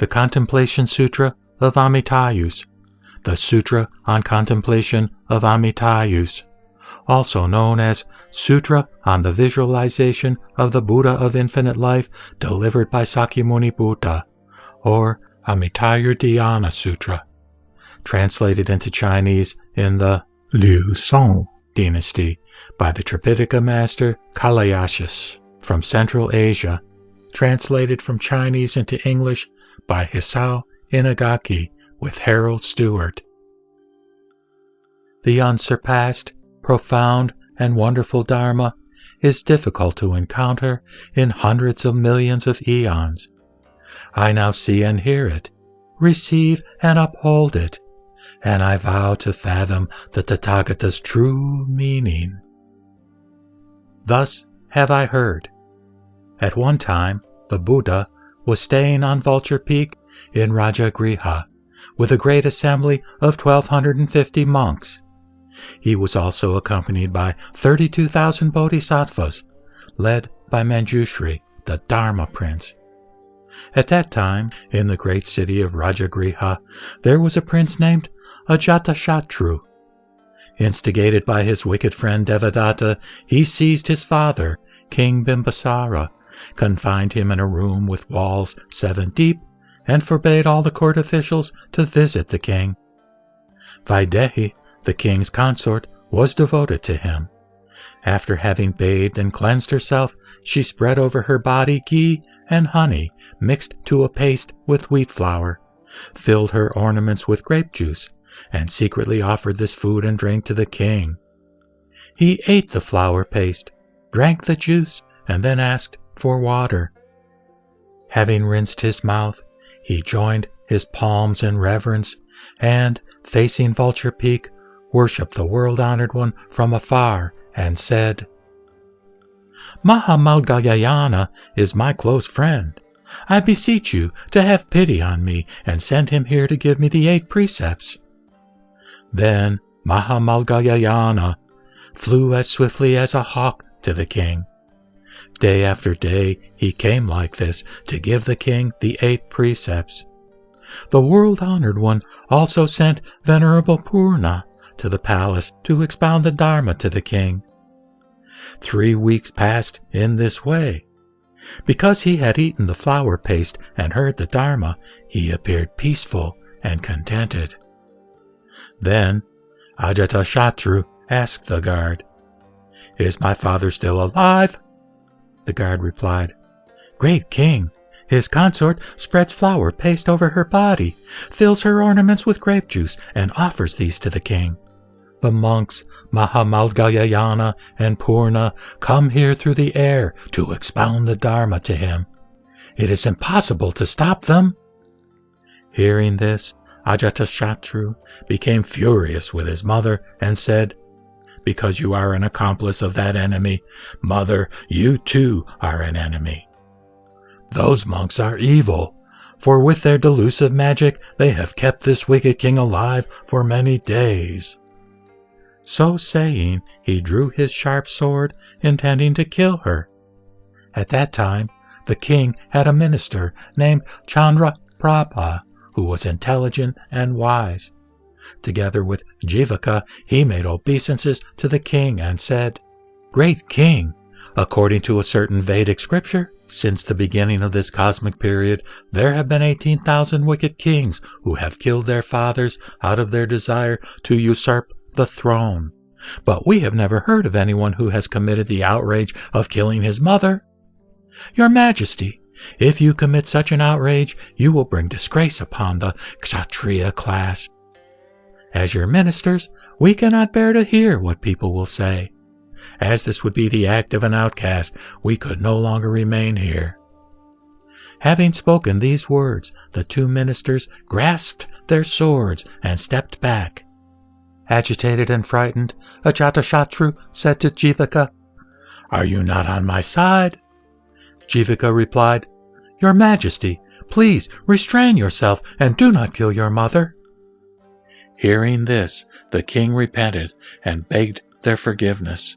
the Contemplation Sutra of Amitayus, the Sutra on Contemplation of Amitayus, also known as Sutra on the Visualization of the Buddha of Infinite Life delivered by Sakyamuni Buddha, or Amitayur Dhyana Sutra, translated into Chinese in the Liu Song dynasty by the Tripitaka master Kalayasas from Central Asia, translated from Chinese into English by Hisao Inagaki with Harold Stewart. The unsurpassed, profound, and wonderful Dharma is difficult to encounter in hundreds of millions of eons. I now see and hear it, receive and uphold it, and I vow to fathom the Tathagata's true meaning. Thus have I heard. At one time, the Buddha was staying on Vulture Peak in Rajagriha with a great assembly of 1250 monks. He was also accompanied by 32,000 bodhisattvas, led by Manjushri, the Dharma prince. At that time, in the great city of Rajagriha, there was a prince named Ajatashatru. Instigated by his wicked friend Devadatta, he seized his father, King Bimbisara, confined him in a room with walls seven deep, and forbade all the court officials to visit the king. Vaidehi, the king's consort, was devoted to him. After having bathed and cleansed herself, she spread over her body ghee and honey mixed to a paste with wheat flour, filled her ornaments with grape juice, and secretly offered this food and drink to the king. He ate the flour paste, drank the juice, and then asked for water. Having rinsed his mouth, he joined his palms in reverence and, facing Vulture Peak, worshipped the world honored one from afar and said, Mahamaudgalyayana is my close friend. I beseech you to have pity on me and send him here to give me the eight precepts. Then Mahamaudgalyayana flew as swiftly as a hawk to the king. Day after day he came like this to give the king the eight precepts. The world honored one also sent Venerable Purna to the palace to expound the Dharma to the king. Three weeks passed in this way. Because he had eaten the flour paste and heard the Dharma, he appeared peaceful and contented. Then Ajatashatru asked the guard, Is my father still alive? The guard replied, Great king, his consort spreads flour paste over her body, fills her ornaments with grape juice, and offers these to the king. The monks Mahamaudgalyayana and Purna come here through the air to expound the Dharma to him. It is impossible to stop them. Hearing this, Ajatashatru became furious with his mother and said, Because you are an accomplice of that enemy, mother, you too are an enemy. Those monks are evil, for with their delusive magic they have kept this wicked king alive for many days. So saying, he drew his sharp sword, intending to kill her. At that time, the king had a minister named Chandra Prabha, who was intelligent and wise. Together with Jivaka, he made obeisances to the king and said, Great king, according to a certain Vedic scripture, since the beginning of this cosmic period, there have been 18,000 wicked kings who have killed their fathers out of their desire to usurp the throne. But we have never heard of anyone who has committed the outrage of killing his mother. Your Majesty, if you commit such an outrage, you will bring disgrace upon the Kshatriya class. As your ministers, we cannot bear to hear what people will say. As this would be the act of an outcast, we could no longer remain here. Having spoken these words, the two ministers grasped their swords and stepped back. Agitated and frightened, Ajatashatru said to Jivaka, Are you not on my side? Jivaka replied, Your Majesty, please restrain yourself and do not kill your mother. Hearing this, the king repented and begged their forgiveness.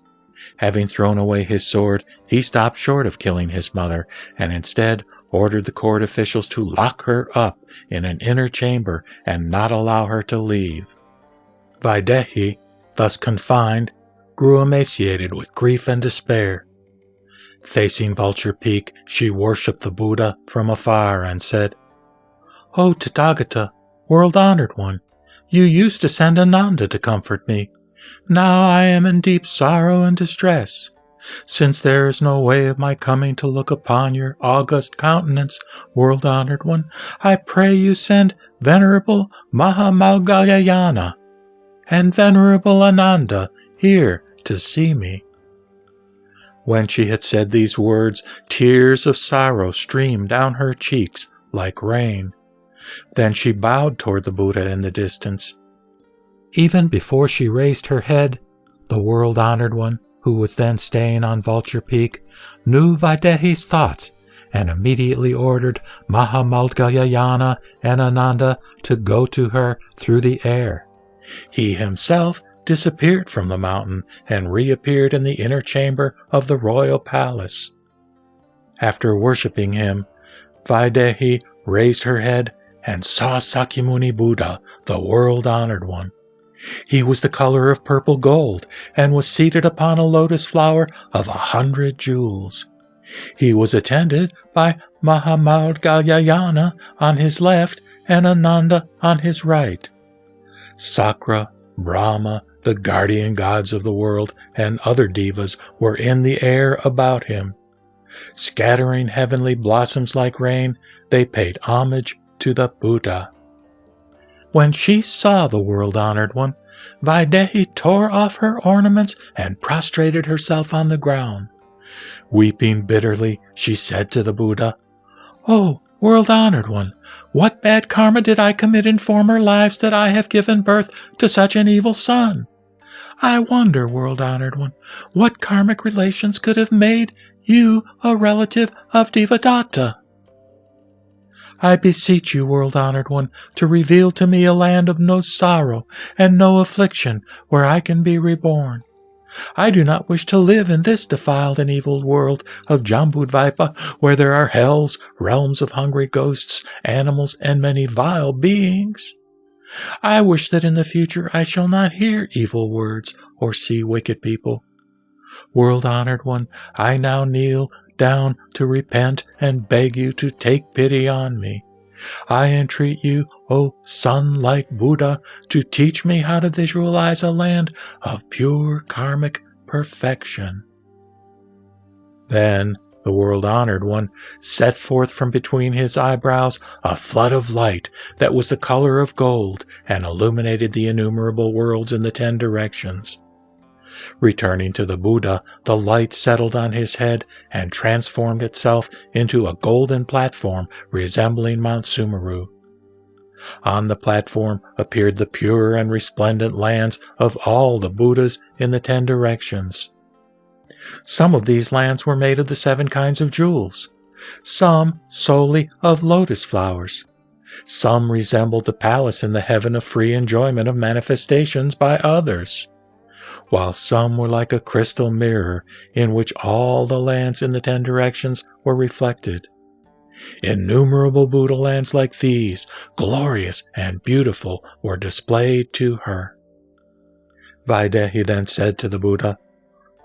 Having thrown away his sword, he stopped short of killing his mother and instead ordered the court officials to lock her up in an inner chamber and not allow her to leave. Vaidehi, thus confined, grew emaciated with grief and despair. Facing Vulture Peak, she worshipped the Buddha from afar and said, O Tathagata, world-honored one, you used to send Ananda to comfort me. Now I am in deep sorrow and distress. Since there is no way of my coming to look upon your august countenance, world-honored one, I pray you send Venerable Mahamaudgalyayana and Venerable Ananda here to see me. When she had said these words, tears of sorrow streamed down her cheeks like rain. Then she bowed toward the Buddha in the distance. Even before she raised her head, the world-honored one, who was then staying on Vulture Peak, knew Vaidehi's thoughts and immediately ordered Mahamaudgalyayana and Ananda to go to her through the air. He himself disappeared from the mountain and reappeared in the inner chamber of the royal palace. After worshipping him, Vaidehi raised her head and saw Sakyamuni Buddha, the world-honored one. He was the color of purple gold and was seated upon a lotus flower of a hundred jewels. He was attended by Mahamaudgalyayana on his left and Ananda on his right. Sakra, Brahma, the guardian gods of the world, and other devas were in the air about him. Scattering heavenly blossoms like rain, they paid homage to the Buddha. When she saw the world-honored one, Vaidehi tore off her ornaments and prostrated herself on the ground. Weeping bitterly, she said to the Buddha, Oh, world-honored one, what bad karma did I commit in former lives that I have given birth to such an evil son? I wonder, world-honored one, what karmic relations could have made you a relative of Devadatta? I beseech you, world-honored one, to reveal to me a land of no sorrow and no affliction where I can be reborn. I do not wish to live in this defiled and evil world of Jambudvipa, where there are hells, realms of hungry ghosts, animals, and many vile beings. I wish that in the future I shall not hear evil words or see wicked people. World-honored one, I now kneel down to repent and beg you to take pity on me. I entreat you, O sun-like Buddha, to teach me how to visualize a land of pure karmic perfection. Then the world-honored one set forth from between his eyebrows a flood of light that was the color of gold and illuminated the innumerable worlds in the ten directions. Returning to the Buddha, the light settled on his head and transformed itself into a golden platform resembling Mount Sumeru. On the platform appeared the pure and resplendent lands of all the Buddhas in the ten directions. Some of these lands were made of the seven kinds of jewels, some solely of lotus flowers. Some resembled the palace in the heaven of free enjoyment of manifestations by others, while some were like a crystal mirror in which all the lands in the ten directions were reflected. Innumerable Buddha lands like these, glorious and beautiful, were displayed to her. Vaidehi then said to the Buddha,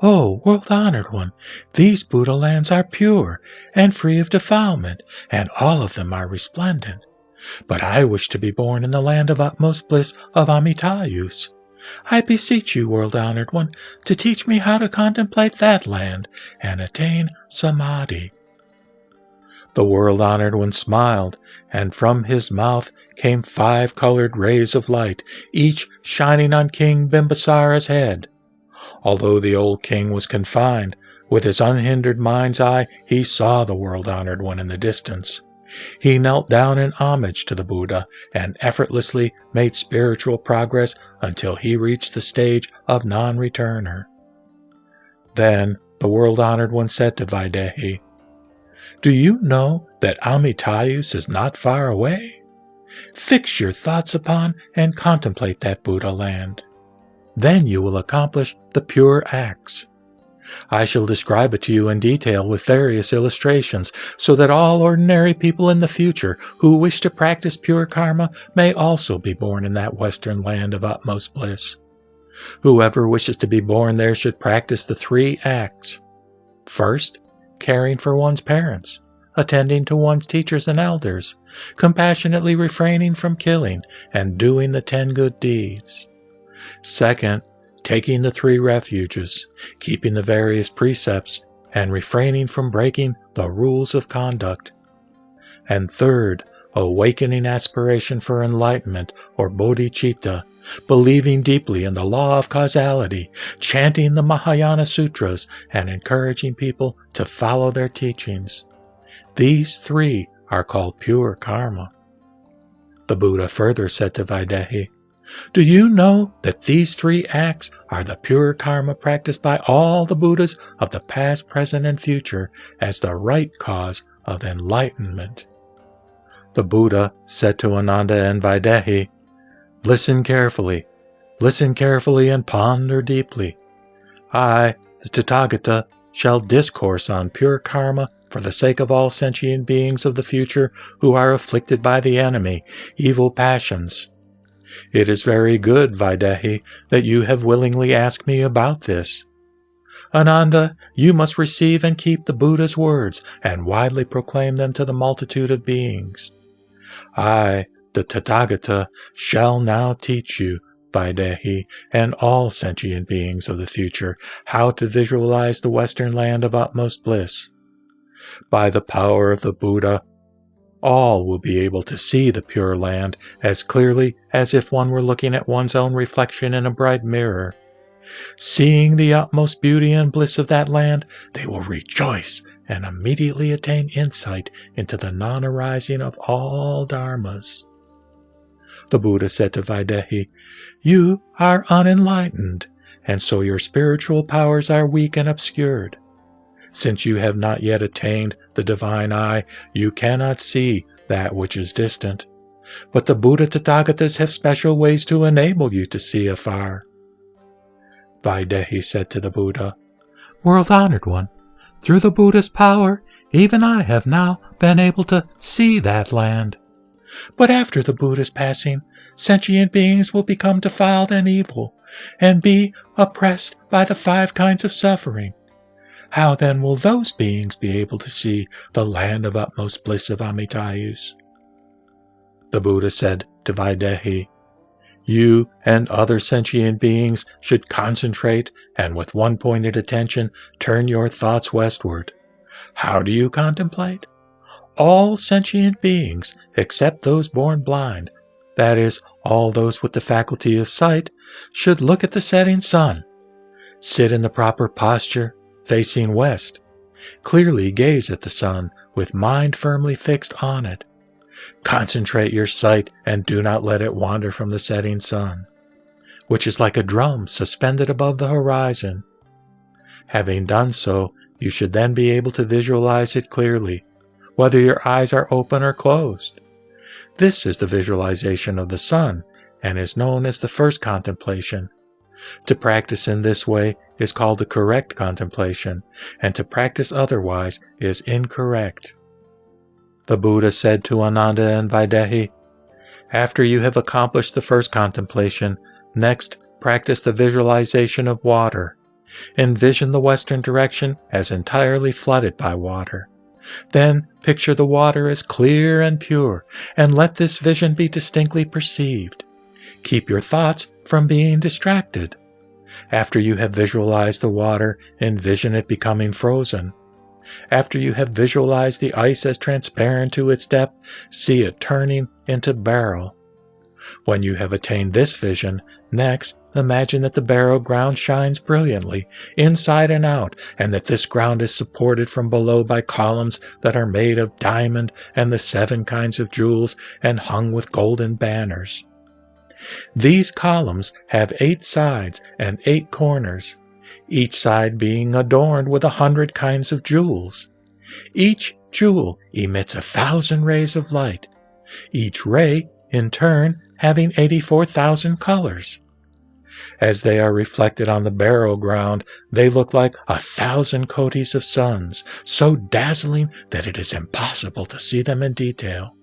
Oh, world-honored one, these Buddha lands are pure and free of defilement, and all of them are resplendent. But I wish to be born in the land of utmost bliss of Amitayus. I beseech you, world-honored one, to teach me how to contemplate that land and attain samadhi. The world-honored one smiled, and from his mouth came five colored rays of light, each shining on King Bimbisara's head. Although the old king was confined, with his unhindered mind's eye he saw the world-honored one in the distance. He knelt down in homage to the Buddha and effortlessly made spiritual progress until he reached the stage of non-returner. Then the world-honored one said to Vaidehi, Do you know that Amitayus is not far away? Fix your thoughts upon and contemplate that Buddha land. Then you will accomplish the pure acts. I shall describe it to you in detail with various illustrations, so that all ordinary people in the future who wish to practice pure karma may also be born in that western land of utmost bliss. Whoever wishes to be born there should practice the three acts. First, caring for one's parents, attending to one's teachers and elders, compassionately refraining from killing, and doing the ten good deeds. Second, taking the three refuges, keeping the various precepts, and refraining from breaking the rules of conduct. And third, awakening aspiration for enlightenment or bodhicitta, believing deeply in the law of causality, chanting the Mahayana Sutras, and encouraging people to follow their teachings. These three are called pure karma. The Buddha further said to Vaidehi, do you know that these three acts are the pure karma practiced by all the Buddhas of the past, present, and future as the right cause of enlightenment? The Buddha said to Ananda and Vaidehi, Listen carefully, listen carefully and ponder deeply. I, the Tathagata, shall discourse on pure karma for the sake of all sentient beings of the future who are afflicted by the enemy, evil passions, it is very good, Vaidehi, that you have willingly asked me about this. Ananda, you must receive and keep the Buddha's words and widely proclaim them to the multitude of beings. I, the Tathagata, shall now teach you, Vaidehi, and all sentient beings of the future, how to visualize the Western land of utmost bliss. By the power of the Buddha, all will be able to see the Pure Land as clearly as if one were looking at one's own reflection in a bright mirror. Seeing the utmost beauty and bliss of that land, they will rejoice and immediately attain insight into the non arising of all dharmas. The Buddha said to Vaidehi, You are unenlightened, and so your spiritual powers are weak and obscured. Since you have not yet attained the divine eye, you cannot see that which is distant. But the Buddha Tathagatas have special ways to enable you to see afar. Vaidehi said to the Buddha, World honored one, through the Buddha's power, even I have now been able to see that land. But after the Buddha's passing, sentient beings will become defiled and evil, and be oppressed by the five kinds of suffering how then will those beings be able to see the land of utmost bliss of Amitayus? The Buddha said to Vaidehi, You and other sentient beings should concentrate and with one pointed attention turn your thoughts westward. How do you contemplate? All sentient beings, except those born blind, that is, all those with the faculty of sight, should look at the setting sun, sit in the proper posture, facing west. Clearly gaze at the sun with mind firmly fixed on it. Concentrate your sight and do not let it wander from the setting sun, which is like a drum suspended above the horizon. Having done so, you should then be able to visualize it clearly, whether your eyes are open or closed. This is the visualization of the sun and is known as the first contemplation. To practice in this way is called the correct contemplation, and to practice otherwise is incorrect. The Buddha said to Ananda and Vaidehi, After you have accomplished the first contemplation, next practice the visualization of water. Envision the western direction as entirely flooded by water. Then picture the water as clear and pure, and let this vision be distinctly perceived. Keep your thoughts from being distracted. After you have visualized the water, envision it becoming frozen. After you have visualized the ice as transparent to its depth, see it turning into beryl. When you have attained this vision, next imagine that the beryl ground shines brilliantly, inside and out, and that this ground is supported from below by columns that are made of diamond and the seven kinds of jewels and hung with golden banners. These columns have eight sides and eight corners, each side being adorned with a hundred kinds of jewels. Each jewel emits a thousand rays of light, each ray, in turn, having 84,000 colors. As they are reflected on the beryl ground, they look like a thousand kotis of suns, so dazzling that it is impossible to see them in detail.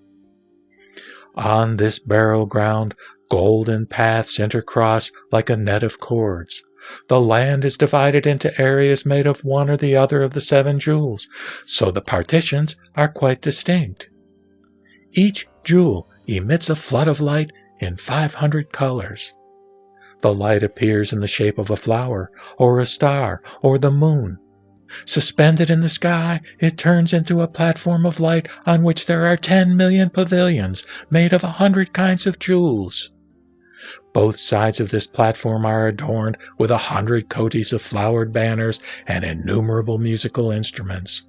On this beryl ground, golden paths intercross like a net of cords. The land is divided into areas made of one or the other of the seven jewels, so the partitions are quite distinct. Each jewel emits a flood of light in 500 colors. The light appears in the shape of a flower, or a star, or the moon. Suspended in the sky, it turns into a platform of light on which there are 10 million pavilions made of a hundred kinds of jewels. Both sides of this platform are adorned with a hundred kotis of flowered banners and innumerable musical instruments.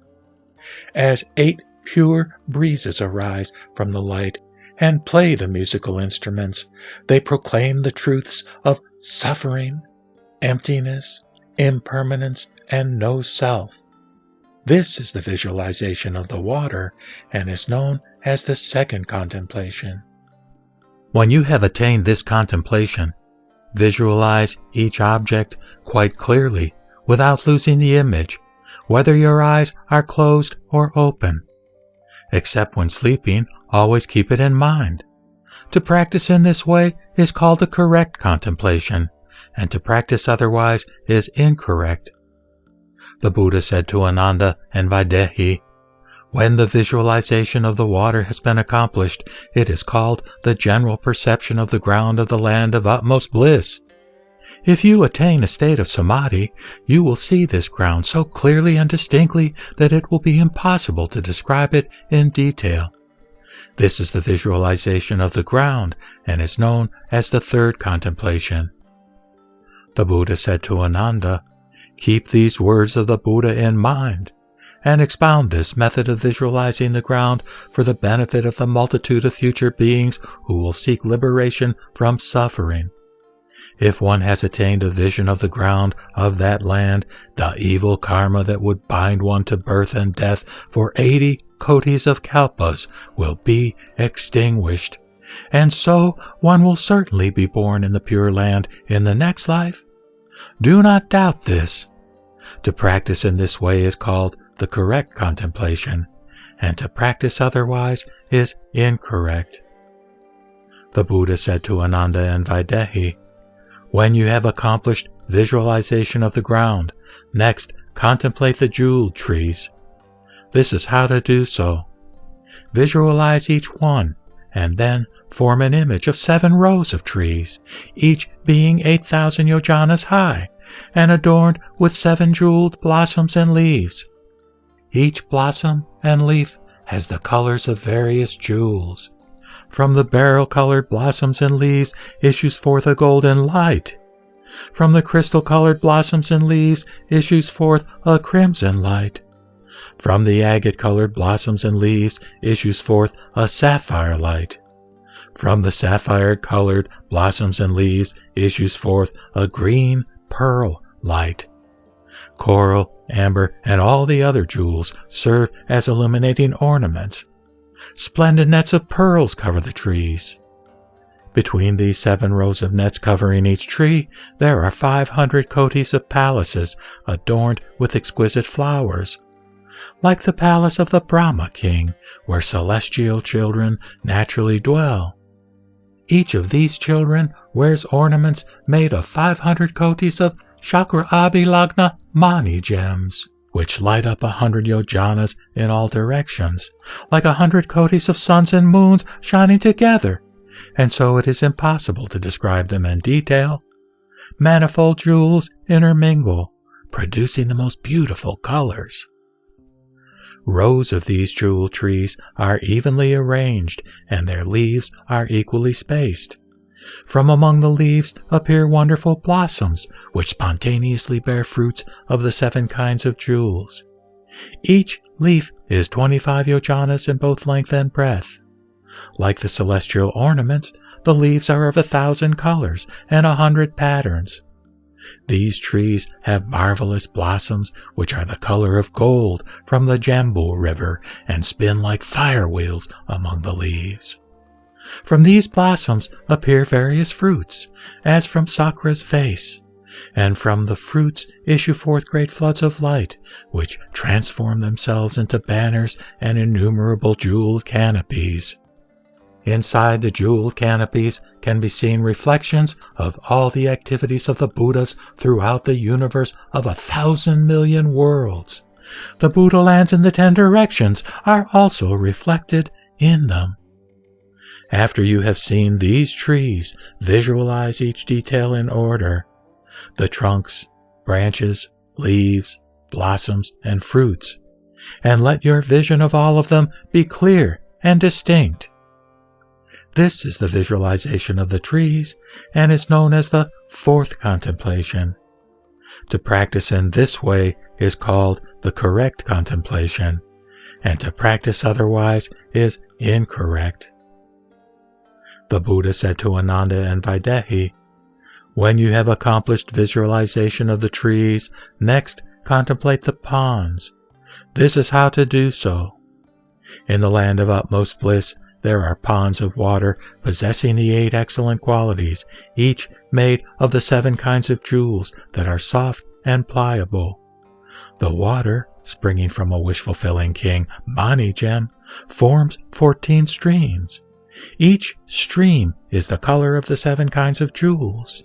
As eight pure breezes arise from the light and play the musical instruments, they proclaim the truths of suffering, emptiness, impermanence, and no self. This is the visualization of the water and is known as the second contemplation. When you have attained this contemplation, visualize each object quite clearly without losing the image, whether your eyes are closed or open. Except when sleeping, always keep it in mind. To practice in this way is called the correct contemplation, and to practice otherwise is incorrect. The Buddha said to Ananda and Vaidehi, when the visualization of the water has been accomplished, it is called the general perception of the ground of the land of utmost bliss. If you attain a state of samadhi, you will see this ground so clearly and distinctly that it will be impossible to describe it in detail. This is the visualization of the ground and is known as the third contemplation. The Buddha said to Ananda, Keep these words of the Buddha in mind and expound this method of visualizing the ground for the benefit of the multitude of future beings who will seek liberation from suffering. If one has attained a vision of the ground of that land, the evil karma that would bind one to birth and death for eighty kotis of kalpas will be extinguished. And so one will certainly be born in the Pure Land in the next life. Do not doubt this. To practice in this way is called the correct contemplation, and to practice otherwise is incorrect. The Buddha said to Ananda and Vaidehi, When you have accomplished visualization of the ground, next contemplate the jewel trees. This is how to do so. Visualize each one, and then form an image of seven rows of trees, each being 8,000 yojanas high, and adorned with seven jeweled blossoms and leaves. Each blossom and leaf has the colors of various jewels. From the beryl colored blossoms and leaves issues forth a golden light. From the crystal colored blossoms and leaves issues forth a crimson light. From the agate colored blossoms and leaves issues forth a sapphire light. From the sapphire colored blossoms and leaves issues forth a green pearl light. Coral, amber, and all the other jewels serve as illuminating ornaments. Splendid nets of pearls cover the trees. Between these seven rows of nets covering each tree, there are 500 kotis of palaces adorned with exquisite flowers. Like the palace of the Brahma king, where celestial children naturally dwell. Each of these children wears ornaments made of 500 kotis of Chakra Abhilagna Mani gems, which light up a hundred yojanas in all directions, like a hundred kotis of suns and moons shining together, and so it is impossible to describe them in detail. Manifold jewels intermingle, producing the most beautiful colors. Rows of these jewel trees are evenly arranged, and their leaves are equally spaced. From among the leaves appear wonderful blossoms, which spontaneously bear fruits of the seven kinds of jewels. Each leaf is 25 yojanas in both length and breadth. Like the celestial ornaments, the leaves are of a thousand colors and a hundred patterns. These trees have marvelous blossoms which are the color of gold from the Jambu River and spin like fire wheels among the leaves. From these blossoms appear various fruits, as from Sakra's face, and from the fruits issue forth great floods of light, which transform themselves into banners and innumerable jeweled canopies. Inside the jeweled canopies can be seen reflections of all the activities of the Buddhas throughout the universe of a thousand million worlds. The Buddha lands in the ten directions are also reflected in them. After you have seen these trees, visualize each detail in order the trunks, branches, leaves, blossoms, and fruits, and let your vision of all of them be clear and distinct. This is the visualization of the trees and is known as the fourth contemplation. To practice in this way is called the correct contemplation, and to practice otherwise is incorrect. The Buddha said to Ananda and Vaidehi, When you have accomplished visualization of the trees, next contemplate the ponds. This is how to do so. In the land of utmost bliss, there are ponds of water possessing the eight excellent qualities, each made of the seven kinds of jewels that are soft and pliable. The water, springing from a wish fulfilling king, Mani gem, forms 14 streams. Each stream is the color of the seven kinds of jewels.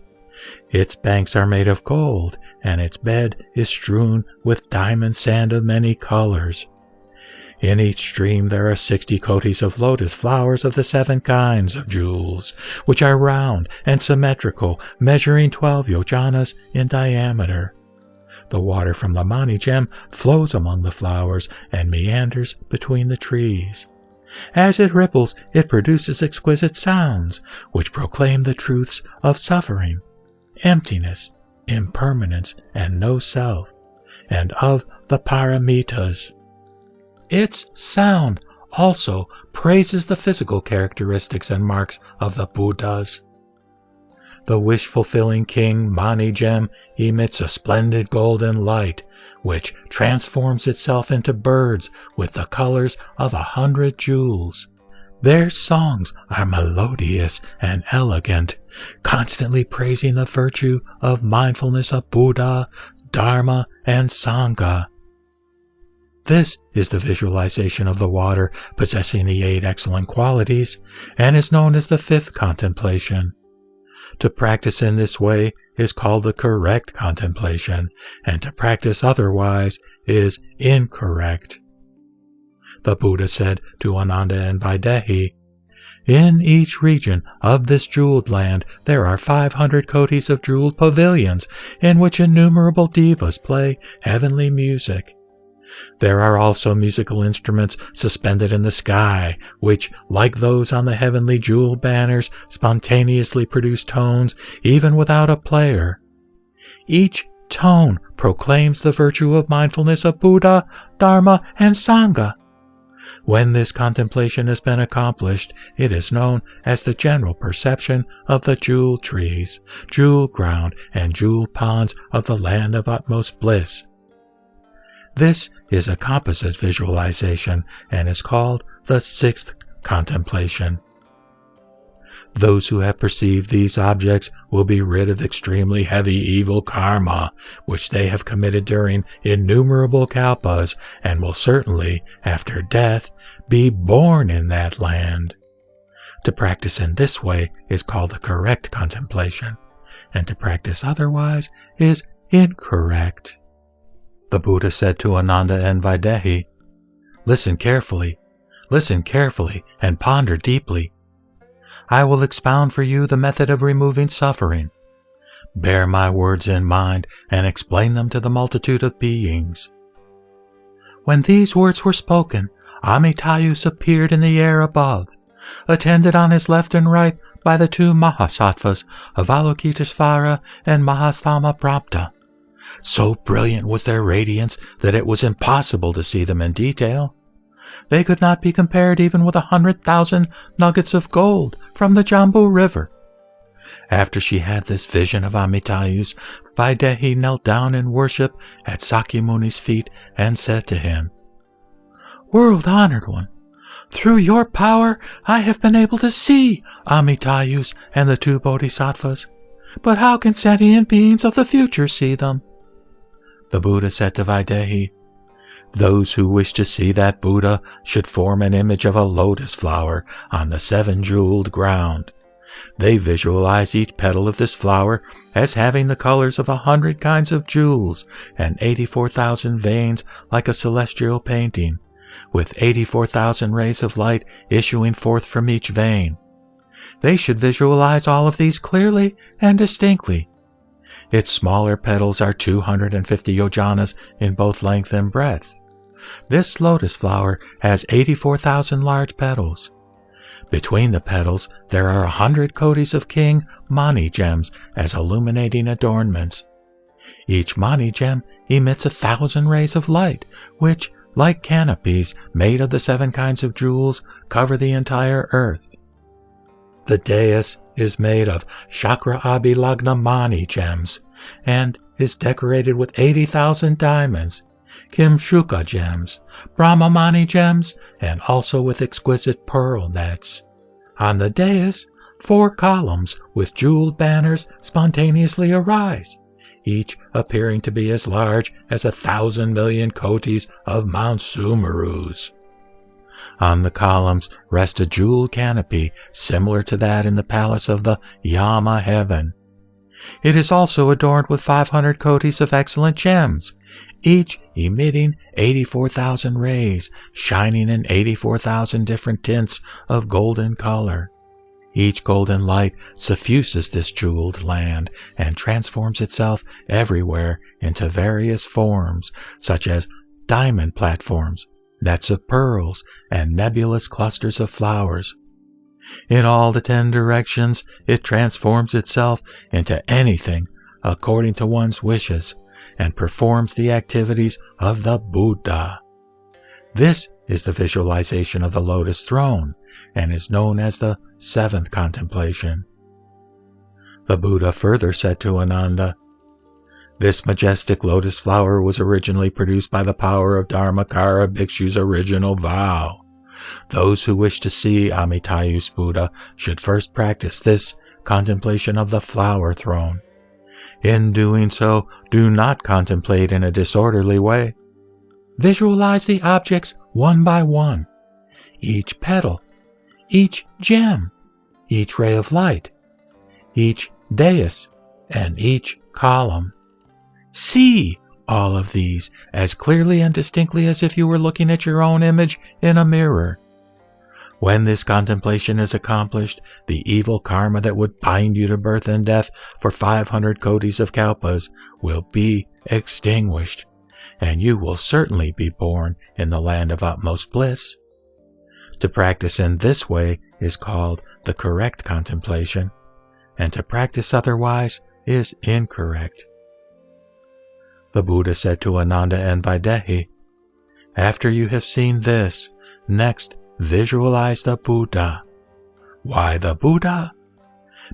Its banks are made of gold, and its bed is strewn with diamond sand of many colors. In each stream there are sixty kotis of lotus flowers of the seven kinds of jewels, which are round and symmetrical, measuring twelve yojanas in diameter. The water from the mani gem flows among the flowers and meanders between the trees. As it ripples, it produces exquisite sounds, which proclaim the truths of suffering, emptiness, impermanence, and no self, and of the paramitas. Its sound also praises the physical characteristics and marks of the Buddhas. The wish fulfilling king Mani Gem emits a splendid golden light, which transforms itself into birds with the colors of a hundred jewels. Their songs are melodious and elegant, constantly praising the virtue of mindfulness of Buddha, Dharma, and Sangha. This is the visualization of the water possessing the eight excellent qualities and is known as the fifth contemplation. To practice in this way is called the correct contemplation, and to practice otherwise is incorrect. The Buddha said to Ananda and Vaidehi, In each region of this jeweled land there are 500 kotis of jeweled pavilions in which innumerable devas play heavenly music. There are also musical instruments suspended in the sky, which, like those on the heavenly jewel banners, spontaneously produce tones even without a player. Each tone proclaims the virtue of mindfulness of Buddha, Dharma, and Sangha. When this contemplation has been accomplished, it is known as the general perception of the jewel trees, jewel ground, and jewel ponds of the land of utmost bliss. This is a composite visualization and is called the sixth contemplation. Those who have perceived these objects will be rid of extremely heavy evil karma, which they have committed during innumerable kalpas, and will certainly, after death, be born in that land. To practice in this way is called the correct contemplation, and to practice otherwise is incorrect. The Buddha said to Ananda and Vaidehi, Listen carefully, listen carefully, and ponder deeply. I will expound for you the method of removing suffering. Bear my words in mind and explain them to the multitude of beings. When these words were spoken, Amitayus appeared in the air above, attended on his left and right by the two Mahasattvas, Avalokitesvara and Mahasthamaprapta. So brilliant was their radiance that it was impossible to see them in detail. They could not be compared even with a hundred thousand nuggets of gold from the Jambu River. After she had this vision of Amitayus, Vaidehi knelt down in worship at Sakyamuni's feet and said to him, World honored one, Through your power, I have been able to see Amitayus and the two bodhisattvas. But how can sentient beings of the future see them? The Buddha said to Vaidehi, Those who wish to see that Buddha should form an image of a lotus flower on the seven jeweled ground. They visualize each petal of this flower as having the colors of a hundred kinds of jewels and 84,000 veins like a celestial painting, with 84,000 rays of light issuing forth from each vein. They should visualize all of these clearly and distinctly. Its smaller petals are 250 yojanas in both length and breadth. This lotus flower has 84,000 large petals. Between the petals, there are a hundred kotis of king mani gems as illuminating adornments. Each mani gem emits a thousand rays of light, which, like canopies made of the seven kinds of jewels, cover the entire earth. The dais is made of Chakra Abhilagna Mani gems and is decorated with 80,000 diamonds, Kimshuka gems, Brahmamani gems, and also with exquisite pearl nets. On the dais, four columns with jeweled banners spontaneously arise, each appearing to be as large as a thousand million kotis of Mount Sumerus. On the columns rests a jeweled canopy similar to that in the palace of the Yama heaven. It is also adorned with 500 kotis of excellent gems, each emitting 84,000 rays, shining in 84,000 different tints of golden color. Each golden light suffuses this jeweled land and transforms itself everywhere into various forms, such as diamond platforms, nets of pearls, and nebulous clusters of flowers. In all the ten directions, it transforms itself into anything according to one's wishes and performs the activities of the Buddha. This is the visualization of the lotus throne and is known as the seventh contemplation. The Buddha further said to Ananda, This majestic lotus flower was originally produced by the power of Dharmakara Bhikshu's original vow. Those who wish to see Amitayus Buddha should first practice this contemplation of the flower throne. In doing so, do not contemplate in a disorderly way. Visualize the objects one by one, each petal, each gem, each ray of light, each dais, and each column. See all of these as clearly and distinctly as if you were looking at your own image in a mirror. When this contemplation is accomplished, the evil karma that would bind you to birth and death for 500 kotis of kalpas will be extinguished, and you will certainly be born in the land of utmost bliss. To practice in this way is called the correct contemplation, and to practice otherwise is incorrect. The Buddha said to Ananda and Vaidehi, After you have seen this, next Visualize the Buddha. Why the Buddha?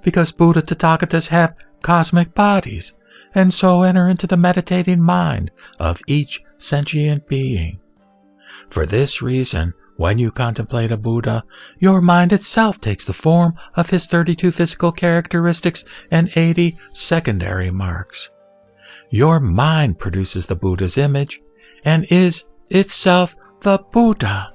Because Buddha Tathagatas have cosmic bodies, and so enter into the meditating mind of each sentient being. For this reason, when you contemplate a Buddha, your mind itself takes the form of his 32 physical characteristics and 80 secondary marks. Your mind produces the Buddha's image and is itself the Buddha.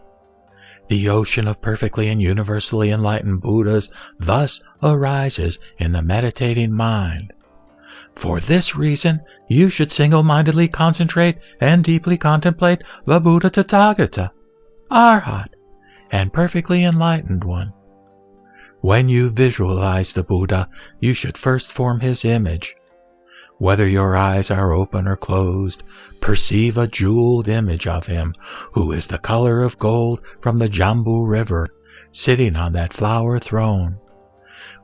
The ocean of perfectly and universally enlightened Buddhas thus arises in the meditating mind. For this reason, you should single-mindedly concentrate and deeply contemplate the Buddha Tathagata, Arhat, and perfectly enlightened one. When you visualize the Buddha, you should first form his image. Whether your eyes are open or closed, perceive a jeweled image of him, who is the color of gold from the Jambu River, sitting on that flower throne.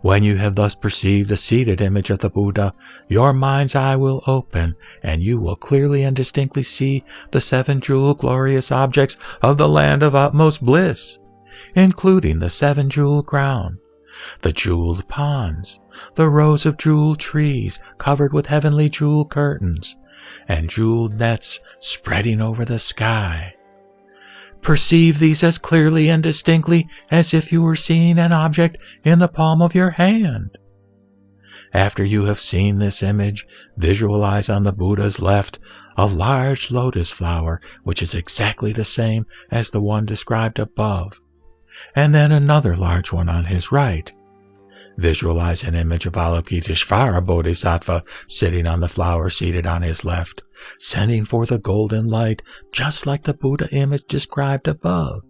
When you have thus perceived a seated image of the Buddha, your mind's eye will open, and you will clearly and distinctly see the seven jewel glorious objects of the land of utmost bliss, including the seven jewel crown, the jeweled ponds, the rows of jeweled trees covered with heavenly jewel curtains, and jeweled nets spreading over the sky. Perceive these as clearly and distinctly as if you were seeing an object in the palm of your hand. After you have seen this image, visualize on the Buddha's left a large lotus flower, which is exactly the same as the one described above, and then another large one on his right. Visualize an image of Avalokiteshvara Bodhisattva sitting on the flower seated on his left, sending forth a golden light just like the Buddha image described above.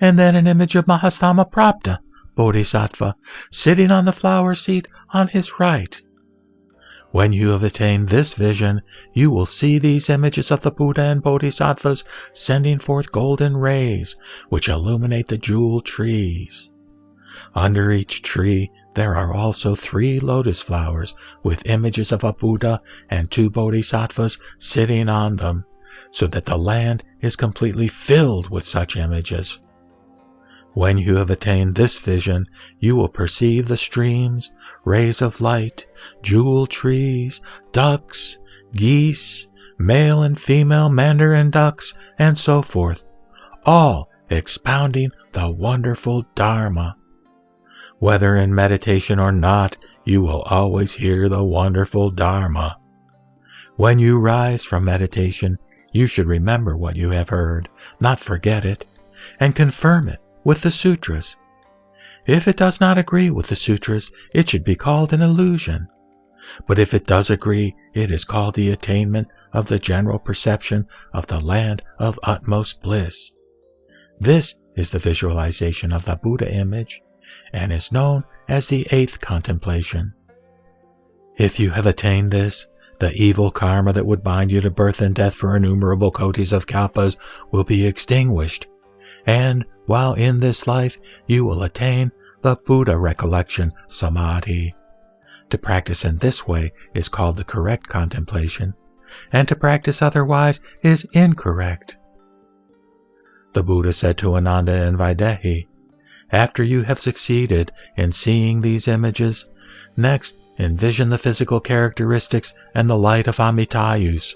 And then an image of Mahastamaprapta Bodhisattva sitting on the flower seat on his right. When you have attained this vision, you will see these images of the Buddha and Bodhisattvas sending forth golden rays, which illuminate the jewel trees. Under each tree, there are also three lotus flowers with images of a Buddha and two Bodhisattvas sitting on them, so that the land is completely filled with such images. When you have attained this vision, you will perceive the streams, rays of light, jewel trees, ducks, geese, male and female mandarin ducks, and so forth, all expounding the wonderful Dharma. Whether in meditation or not, you will always hear the wonderful Dharma. When you rise from meditation, you should remember what you have heard, not forget it, and confirm it with the sutras. If it does not agree with the sutras, it should be called an illusion. But if it does agree, it is called the attainment of the general perception of the land of utmost bliss. This is the visualization of the Buddha image and is known as the eighth contemplation. If you have attained this, the evil karma that would bind you to birth and death for innumerable kotis of kalpas will be extinguished, and while in this life you will attain the Buddha recollection samadhi. To practice in this way is called the correct contemplation, and to practice otherwise is incorrect. The Buddha said to Ananda and Vaidehi, After you have succeeded in seeing these images, next envision the physical characteristics and the light of Amitayus.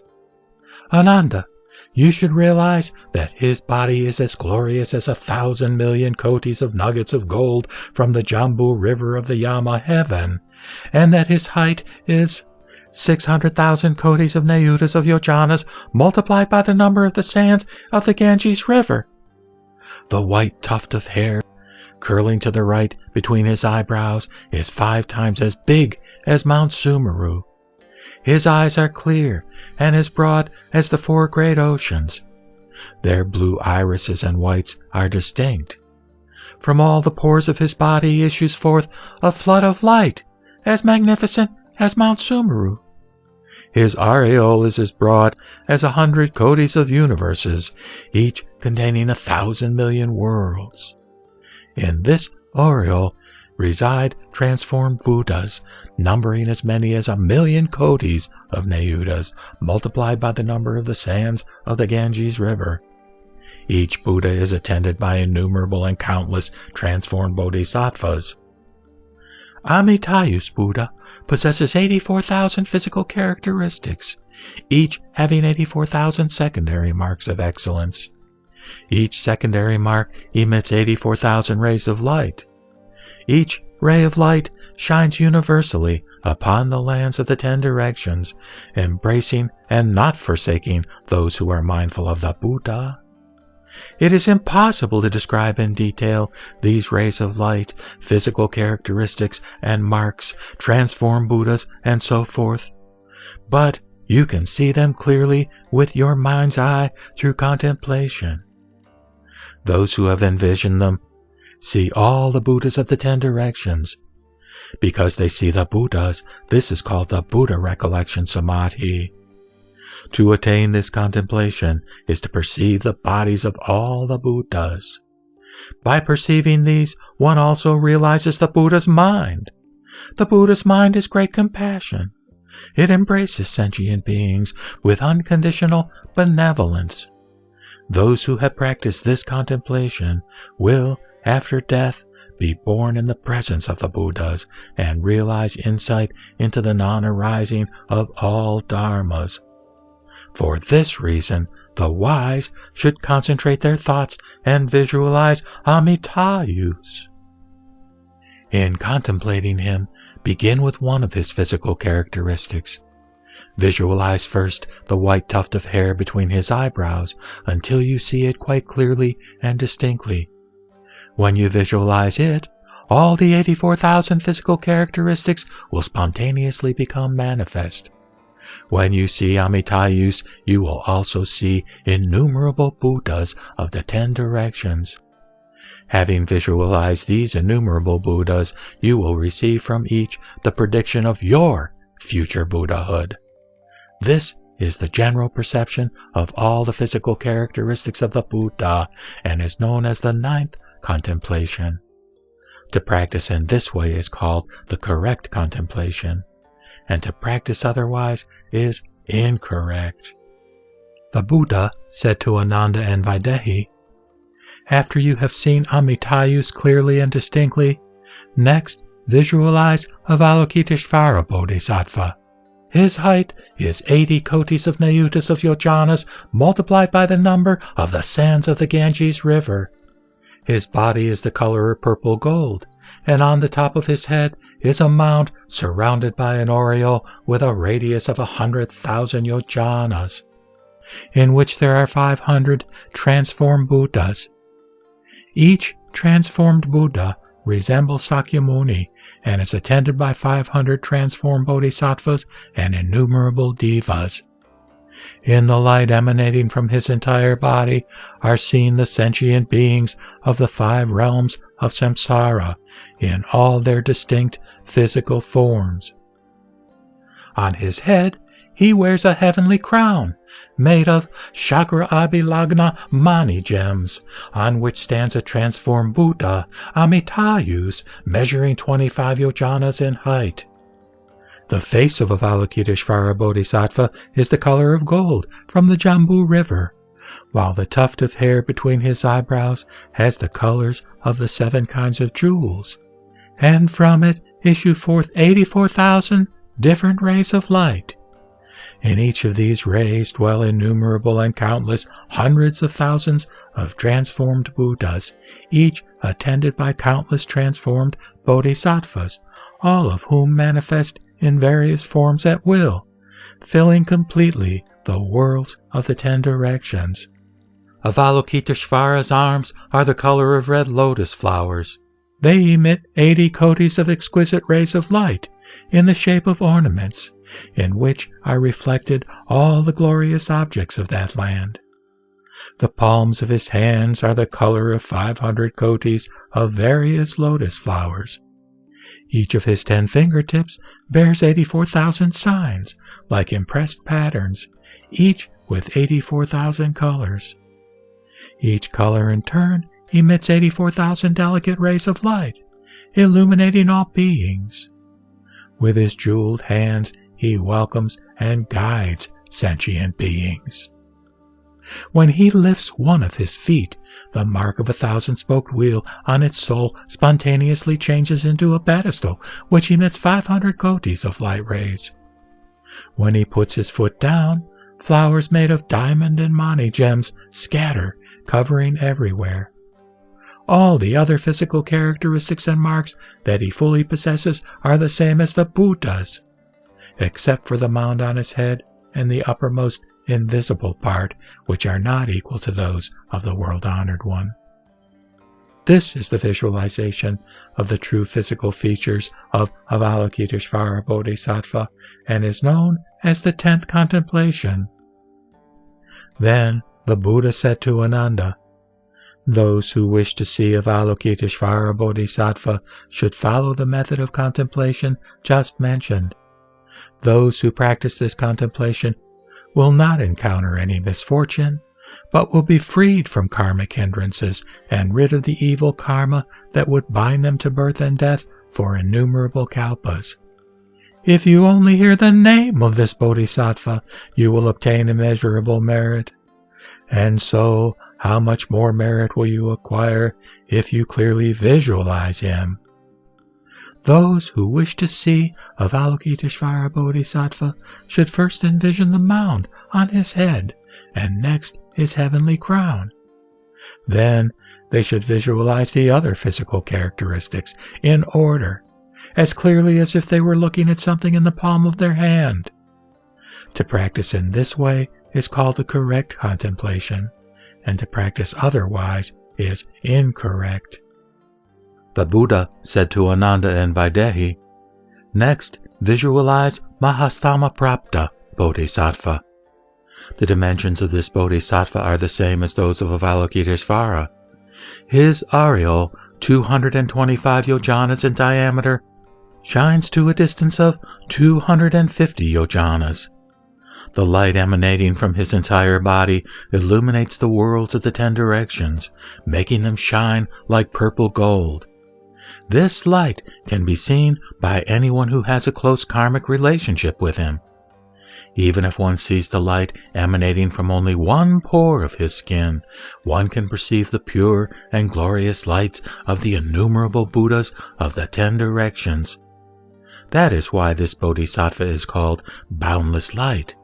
Ananda, you should realize that his body is as glorious as a thousand million kotis of nuggets of gold from the Jambu River of the Yama heaven, and that his height is 600,000 kotis of Nayutas of Yojanas multiplied by the number of the sands of the Ganges River. The white tuft of hair curling to the right between his eyebrows is five times as big as Mount Sumeru. His eyes are clear and as broad as the four great oceans. Their blue irises and whites are distinct. From all the pores of his body issues forth a flood of light, as magnificent as Mount Sumeru. His aureole is as broad as a hundred kotis of universes, each containing a thousand million worlds. In this aureole reside transformed Buddhas, numbering as many as a million kotis of Nayutas, multiplied by the number of the sands of the Ganges River. Each Buddha is attended by innumerable and countless transformed bodhisattvas. Amitayus Buddha possesses 84,000 physical characteristics, each having 84,000 secondary marks of excellence. Each secondary mark emits 84,000 rays of light. Each ray of light shines universally upon the lands of the ten directions, embracing and not forsaking those who are mindful of the Buddha. It is impossible to describe in detail these rays of light, physical characteristics and marks, transform Buddhas, and so forth. But you can see them clearly with your mind's eye through contemplation. Those who have envisioned them see all the Buddhas of the ten directions. Because they see the Buddhas, this is called the Buddha recollection samadhi. To attain this contemplation is to perceive the bodies of all the Buddhas. By perceiving these, one also realizes the Buddha's mind. The Buddha's mind is great compassion. It embraces sentient beings with unconditional benevolence. Those who have practiced this contemplation will, after death, be born in the presence of the Buddhas and realize insight into the non arising of all dharmas. For this reason, the wise should concentrate their thoughts and visualize Amitayus. In contemplating him, begin with one of his physical characteristics. Visualize first the white tuft of hair between his eyebrows until you see it quite clearly and distinctly. When you visualize it, all the 84,000 physical characteristics will spontaneously become manifest. When you see Amitayus, you will also see innumerable Buddhas of the ten directions. Having visualized these innumerable Buddhas, you will receive from each the prediction of your future Buddhahood. This is the general perception of all the physical characteristics of the Buddha and is known as the ninth contemplation. To practice in this way is called the correct contemplation and to practice otherwise is incorrect. The Buddha said to Ananda and Vaidehi, After you have seen Amitayus clearly and distinctly, next visualize Avalokiteshvara Bodhisattva. His height is 80 kotis of Nayutas of yojanas multiplied by the number of the sands of the Ganges River. His body is the color of purple gold, and on the top of his head is a mount surrounded by an aureole with a radius of a hundred thousand yojanas, in which there are five hundred transformed Buddhas. Each transformed Buddha resembles Sakyamuni and is attended by 500 transformed bodhisattvas and innumerable devas. In the light emanating from his entire body are seen the sentient beings of the five realms of samsara in all their distinct physical forms. On his head, he wears a heavenly crown made of Chakra Abhilagna Mani gems, on which stands a transformed Buddha, Amitayus, measuring 25 yojanas in height. The face of Avalokiteshvara Bodhisattva is the color of gold from the Jambu River, while the tuft of hair between his eyebrows has the colors of the seven kinds of jewels, and from it issue forth 84,000 different rays of light. In each of these rays dwell innumerable and countless hundreds of thousands of transformed Buddhas, each attended by countless transformed bodhisattvas, all of whom manifest in various forms at will, filling completely the worlds of the ten directions. Avalokiteshvara's arms are the color of red lotus flowers. They emit eighty kotis of exquisite rays of light in the shape of ornaments, in which are reflected all the glorious objects of that land. The palms of his hands are the color of five hundred kotis of various lotus flowers. Each of his ten fingertips bears 84,000 signs, like impressed patterns, each with 84,000 colors. Each color in turn emits 84,000 delicate rays of light, illuminating all beings. With his jeweled hands, he welcomes and guides sentient beings. When he lifts one of his feet, the mark of a thousand spoked wheel on its sole spontaneously changes into a pedestal which emits 500 kotis of light rays. When he puts his foot down, flowers made of diamond and mani gems scatter, covering everywhere. All the other physical characteristics and marks that he fully possesses are the same as the Buddha's, except for the mound on his head and the uppermost invisible part, which are not equal to those of the world honored one. This is the visualization of the true physical features of Avalokiteshvara Bodhisattva and is known as the tenth contemplation. Then the Buddha said to Ananda, Those who wish to see Avalokiteshvara Bodhisattva should follow the method of contemplation just mentioned. Those who practice this contemplation will not encounter any misfortune, but will be freed from karmic hindrances and rid of the evil karma that would bind them to birth and death for innumerable kalpas. If you only hear the name of this bodhisattva, you will obtain immeasurable merit. And so, how much more merit will you acquire if you clearly visualize him? Those who wish to see Avalokiteshvara Bodhisattva should first envision the mound on his head and next his heavenly crown. Then they should visualize the other physical characteristics in order, as clearly as if they were looking at something in the palm of their hand. To practice in this way is called the correct contemplation, and to practice otherwise is incorrect. The Buddha said to Ananda and Vaidehi, Next, visualize Mahastamaprapta Bodhisattva. The dimensions of this Bodhisattva are the same as those of Avalokiteshvara. His aureole, 225 yojanas in diameter, shines to a distance of 250 yojanas. The light emanating from his entire body illuminates the worlds of the ten directions, making them shine like purple gold. This light can be seen by anyone who has a close karmic relationship with him. Even if one sees the light emanating from only one pore of his skin, one can perceive the pure and glorious lights of the innumerable Buddhas of the ten directions. That is why this Bodhisattva is called Boundless Light.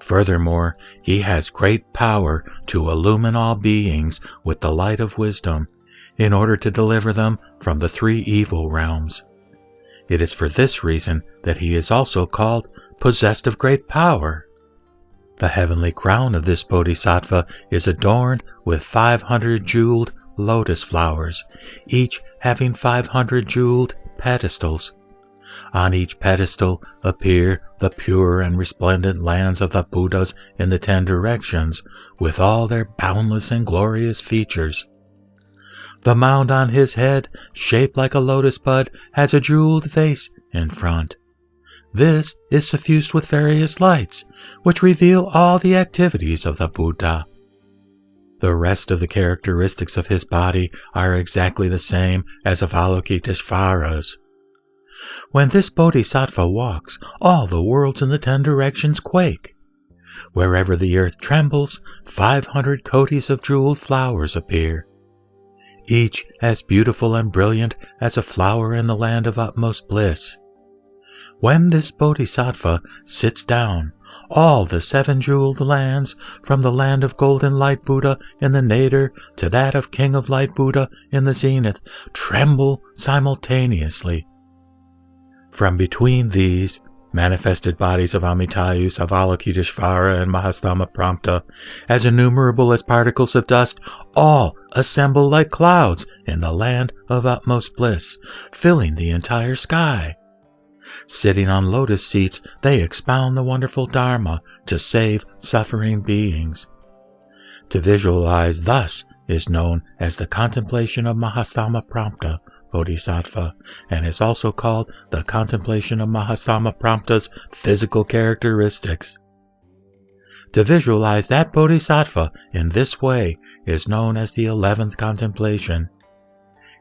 Furthermore, he has great power to illumine all beings with the light of wisdom in order to deliver them from the three evil realms. It is for this reason that he is also called possessed of great power. The heavenly crown of this bodhisattva is adorned with 500 jeweled lotus flowers, each having 500 jeweled pedestals. On each pedestal appear the pure and resplendent lands of the Buddhas in the ten directions, with all their boundless and glorious features. The mound on his head, shaped like a lotus bud, has a jeweled vase in front. This is suffused with various lights, which reveal all the activities of the Buddha. The rest of the characteristics of his body are exactly the same as of Avalokiteshvara's. When this bodhisattva walks, all the worlds in the ten directions quake. Wherever the earth trembles, 500 kotis of jeweled flowers appear, each as beautiful and brilliant as a flower in the land of utmost bliss. When this bodhisattva sits down, all the seven jeweled lands, from the land of golden light Buddha in the nadir to that of king of light Buddha in the zenith, tremble simultaneously from between these manifested bodies of Amitayus, Avalokiteshvara, and Mahastamaprapta, as innumerable as particles of dust, all assemble like clouds in the land of utmost bliss, filling the entire sky. Sitting on lotus seats, they expound the wonderful Dharma to save suffering beings. To visualize thus is known as the contemplation of Mahastamaprapta, Bodhisattva and is also called the contemplation of Mahastamaprapta's physical characteristics. To visualize that Bodhisattva in this way is known as the eleventh contemplation.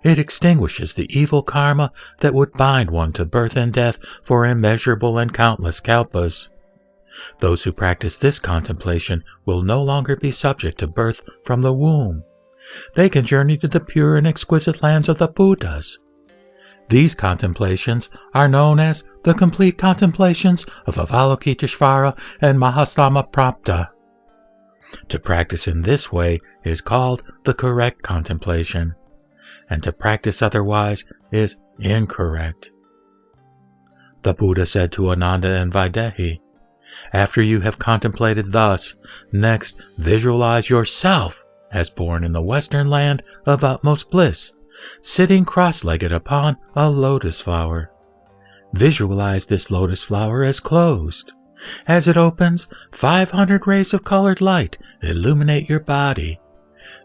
It extinguishes the evil karma that would bind one to birth and death for immeasurable and countless kalpas. Those who practice this contemplation will no longer be subject to birth from the womb they can journey to the pure and exquisite lands of the Buddhas. These contemplations are known as the complete contemplations of Avalokiteshvara and Mahastamaprapta. To practice in this way is called the correct contemplation, and to practice otherwise is incorrect. The Buddha said to Ananda and Vaidehi, After you have contemplated thus, next visualize yourself as born in the western land of utmost bliss, sitting cross-legged upon a lotus flower. Visualize this lotus flower as closed. As it opens, 500 rays of colored light illuminate your body.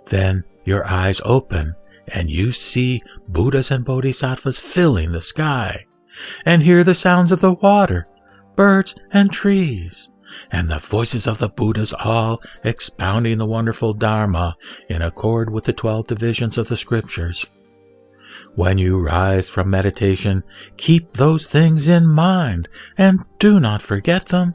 Then your eyes open and you see Buddhas and Bodhisattvas filling the sky and hear the sounds of the water, birds, and trees and the voices of the Buddhas all expounding the wonderful Dharma in accord with the twelve divisions of the scriptures. When you rise from meditation, keep those things in mind and do not forget them.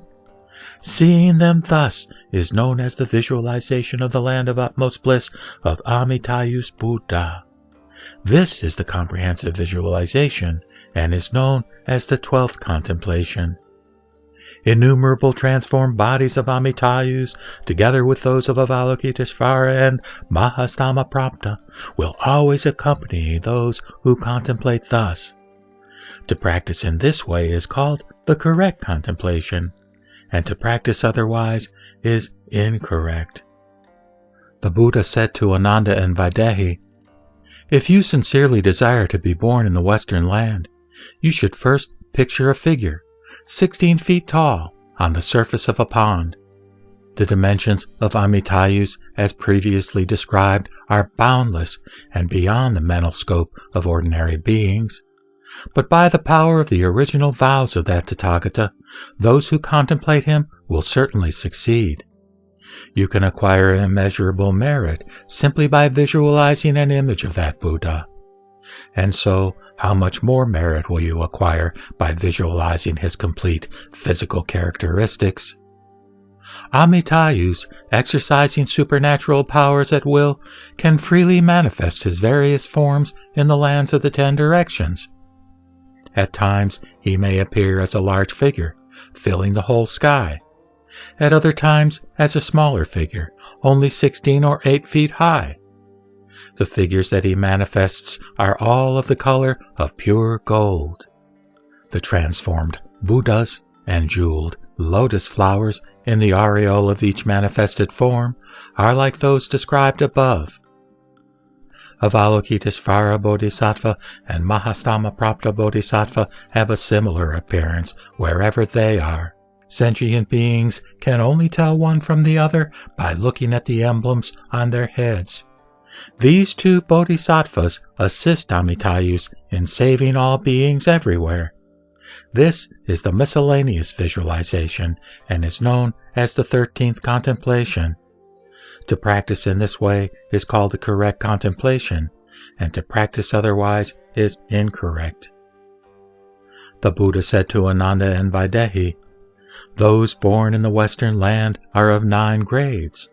Seeing them thus is known as the visualization of the land of utmost bliss of Amitayus Buddha. This is the comprehensive visualization and is known as the twelfth contemplation. Innumerable transformed bodies of Amitayus, together with those of Avalokiteshvara and Mahastama will always accompany those who contemplate thus. To practice in this way is called the correct contemplation, and to practice otherwise is incorrect. The Buddha said to Ananda and Vaidehi, If you sincerely desire to be born in the Western land, you should first picture a figure 16 feet tall, on the surface of a pond. The dimensions of Amitayus, as previously described, are boundless and beyond the mental scope of ordinary beings. But by the power of the original vows of that Tathagata, those who contemplate him will certainly succeed. You can acquire immeasurable merit simply by visualizing an image of that Buddha. And so, how much more merit will you acquire by visualizing his complete physical characteristics? Amitayus, exercising supernatural powers at will, can freely manifest his various forms in the lands of the ten directions. At times, he may appear as a large figure, filling the whole sky. At other times, as a smaller figure, only 16 or 8 feet high. The figures that he manifests are all of the color of pure gold. The transformed Buddhas and jeweled lotus flowers in the aureole of each manifested form are like those described above. Avalokiteshvara Bodhisattva and Mahastama Bodhisattva have a similar appearance wherever they are. Sentient beings can only tell one from the other by looking at the emblems on their heads. These two bodhisattvas assist Amitayus in saving all beings everywhere. This is the miscellaneous visualization and is known as the 13th contemplation. To practice in this way is called the correct contemplation, and to practice otherwise is incorrect. The Buddha said to Ananda and Vaidehi, Those born in the Western land are of nine grades.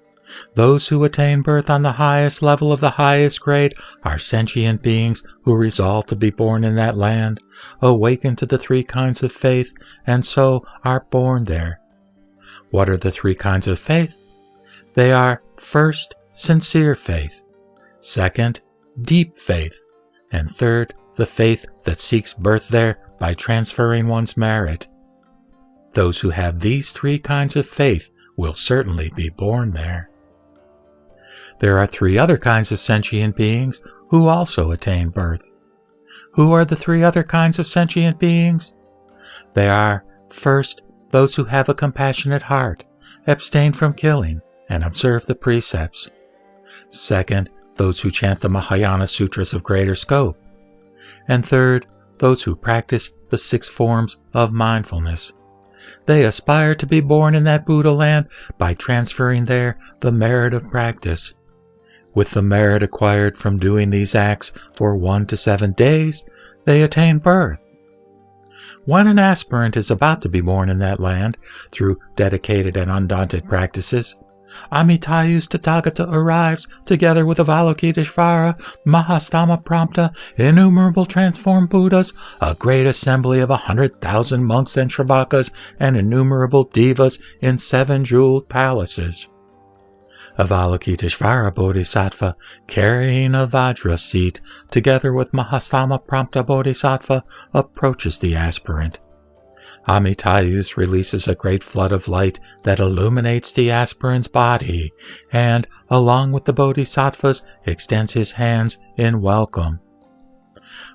Those who attain birth on the highest level of the highest grade are sentient beings who resolve to be born in that land, awaken to the three kinds of faith, and so are born there. What are the three kinds of faith? They are first, sincere faith, second, deep faith, and third, the faith that seeks birth there by transferring one's merit. Those who have these three kinds of faith will certainly be born there. There are three other kinds of sentient beings who also attain birth. Who are the three other kinds of sentient beings? They are, first, those who have a compassionate heart, abstain from killing, and observe the precepts. Second, those who chant the Mahayana Sutras of greater scope. And third, those who practice the six forms of mindfulness. They aspire to be born in that Buddha land by transferring there the merit of practice with the merit acquired from doing these acts for one to seven days, they attain birth. When an aspirant is about to be born in that land through dedicated and undaunted practices, Amitayus Tathagata arrives together with Avalokiteshvara, Mahastamaprapta, innumerable transformed Buddhas, a great assembly of a hundred thousand monks and Shravakas, and innumerable devas in seven jeweled palaces. Avalokiteshvara Bodhisattva carrying a Vajra seat together with Mahastamaprapta Bodhisattva approaches the aspirant. Amitayus releases a great flood of light that illuminates the aspirant's body and, along with the bodhisattvas, extends his hands in welcome.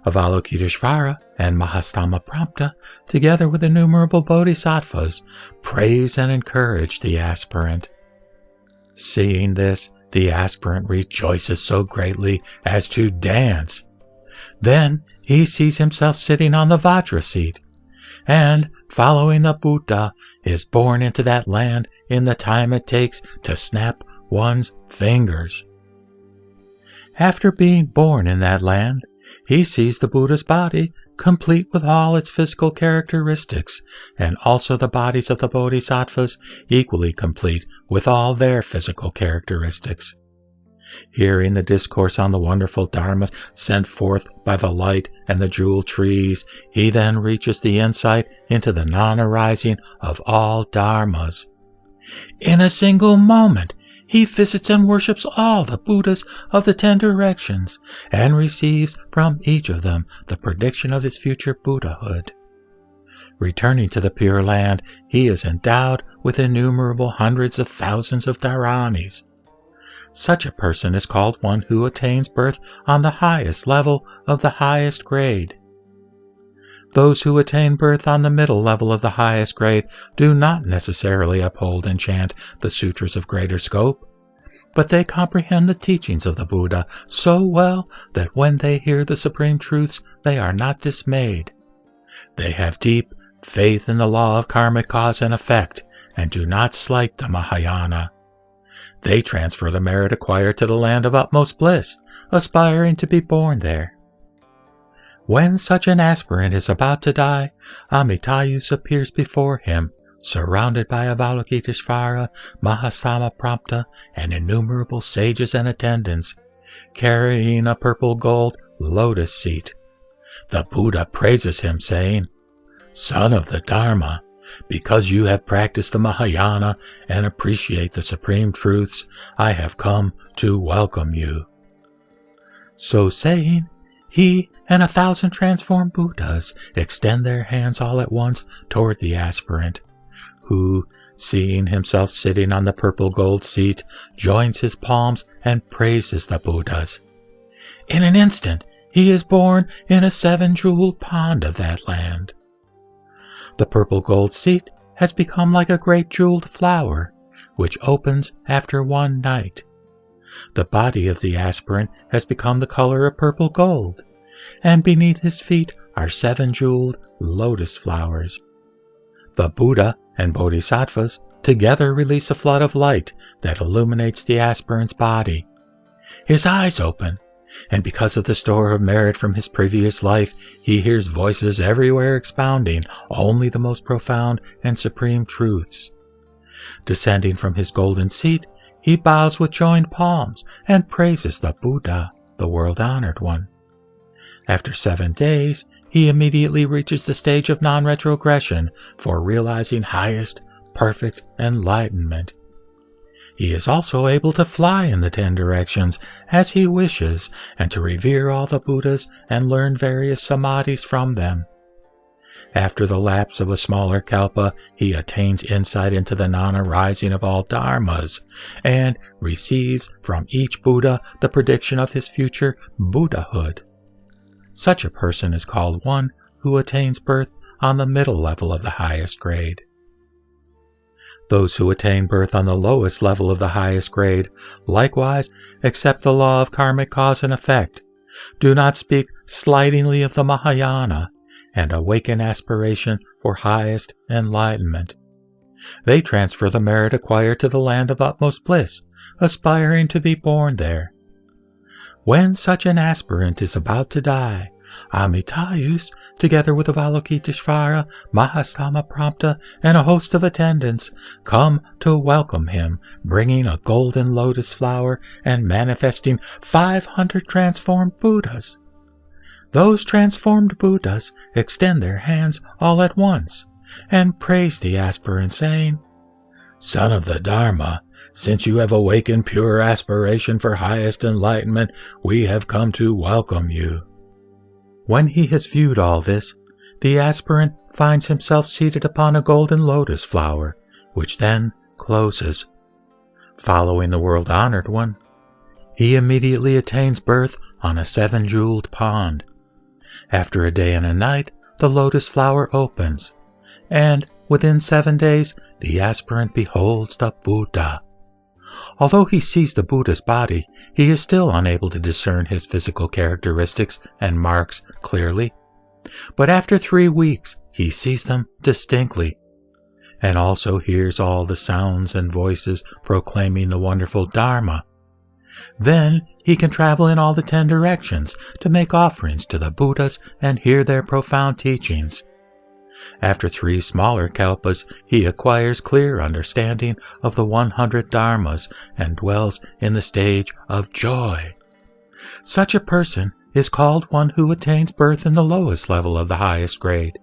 Avalokiteshvara and Mahastamaprapta, together with innumerable bodhisattvas, praise and encourage the aspirant. Seeing this, the aspirant rejoices so greatly as to dance. Then he sees himself sitting on the Vajra seat, and, following the Buddha, is born into that land in the time it takes to snap one's fingers. After being born in that land, he sees the Buddha's body complete with all its physical characteristics, and also the bodies of the bodhisattvas equally complete with all their physical characteristics. Hearing the discourse on the wonderful dharmas sent forth by the light and the jewel trees, he then reaches the insight into the non arising of all dharmas. In a single moment, he visits and worships all the Buddhas of the ten directions and receives from each of them the prediction of his future Buddhahood. Returning to the Pure Land, he is endowed with innumerable hundreds of thousands of dharanis, such a person is called one who attains birth on the highest level of the highest grade. Those who attain birth on the middle level of the highest grade do not necessarily uphold and chant the sutras of greater scope, but they comprehend the teachings of the Buddha so well that when they hear the supreme truths, they are not dismayed. They have deep faith in the law of karmic cause and effect and do not slight the Mahayana. They transfer the merit acquired to the land of utmost bliss, aspiring to be born there. When such an aspirant is about to die, Amitayus appears before him, surrounded by Avalokiteshvara, Mahastamaprapta, and innumerable sages and attendants, carrying a purple gold lotus seat. The Buddha praises him, saying, Son of the Dharma, because you have practiced the Mahayana and appreciate the supreme truths, I have come to welcome you. So saying, he and a thousand transformed Buddhas extend their hands all at once toward the aspirant, who, seeing himself sitting on the purple gold seat, joins his palms and praises the Buddhas. In an instant, he is born in a seven jeweled pond of that land. The purple gold seat has become like a great jeweled flower, which opens after one night. The body of the aspirant has become the color of purple gold, and beneath his feet are seven jeweled lotus flowers. The Buddha and Bodhisattvas together release a flood of light that illuminates the aspirant's body. His eyes open, and because of the store of merit from his previous life, he hears voices everywhere expounding only the most profound and supreme truths. Descending from his golden seat, he bows with joined palms and praises the Buddha, the world honored one. After seven days, he immediately reaches the stage of non retrogression for realizing highest, perfect enlightenment he is also able to fly in the ten directions as he wishes and to revere all the Buddhas and learn various samadhis from them. After the lapse of a smaller kalpa, he attains insight into the non-arising of all dharmas and receives from each Buddha the prediction of his future Buddhahood. Such a person is called one who attains birth on the middle level of the highest grade. Those who attain birth on the lowest level of the highest grade likewise accept the law of karmic cause and effect, do not speak slightingly of the Mahayana, and awaken aspiration for highest enlightenment. They transfer the merit acquired to the land of utmost bliss, aspiring to be born there. When such an aspirant is about to die, Amitayus, together with Avalokiteshvara, Mahastamaprapta, and a host of attendants, come to welcome him, bringing a golden lotus flower and manifesting 500 transformed Buddhas. Those transformed Buddhas extend their hands all at once and praise the aspirant, saying, Son of the Dharma, since you have awakened pure aspiration for highest enlightenment, we have come to welcome you. When he has viewed all this, the aspirant finds himself seated upon a golden lotus flower, which then closes. Following the world honored one, he immediately attains birth on a seven jeweled pond. After a day and a night, the lotus flower opens, and within seven days, the aspirant beholds the Buddha. Although he sees the Buddha's body, he is still unable to discern his physical characteristics and marks clearly. But after three weeks, he sees them distinctly, and also hears all the sounds and voices proclaiming the wonderful Dharma. Then he can travel in all the ten directions to make offerings to the Buddhas and hear their profound teachings. After three smaller kalpas, he acquires clear understanding of the 100 dharmas and dwells in the stage of joy. Such a person is called one who attains birth in the lowest level of the highest grade.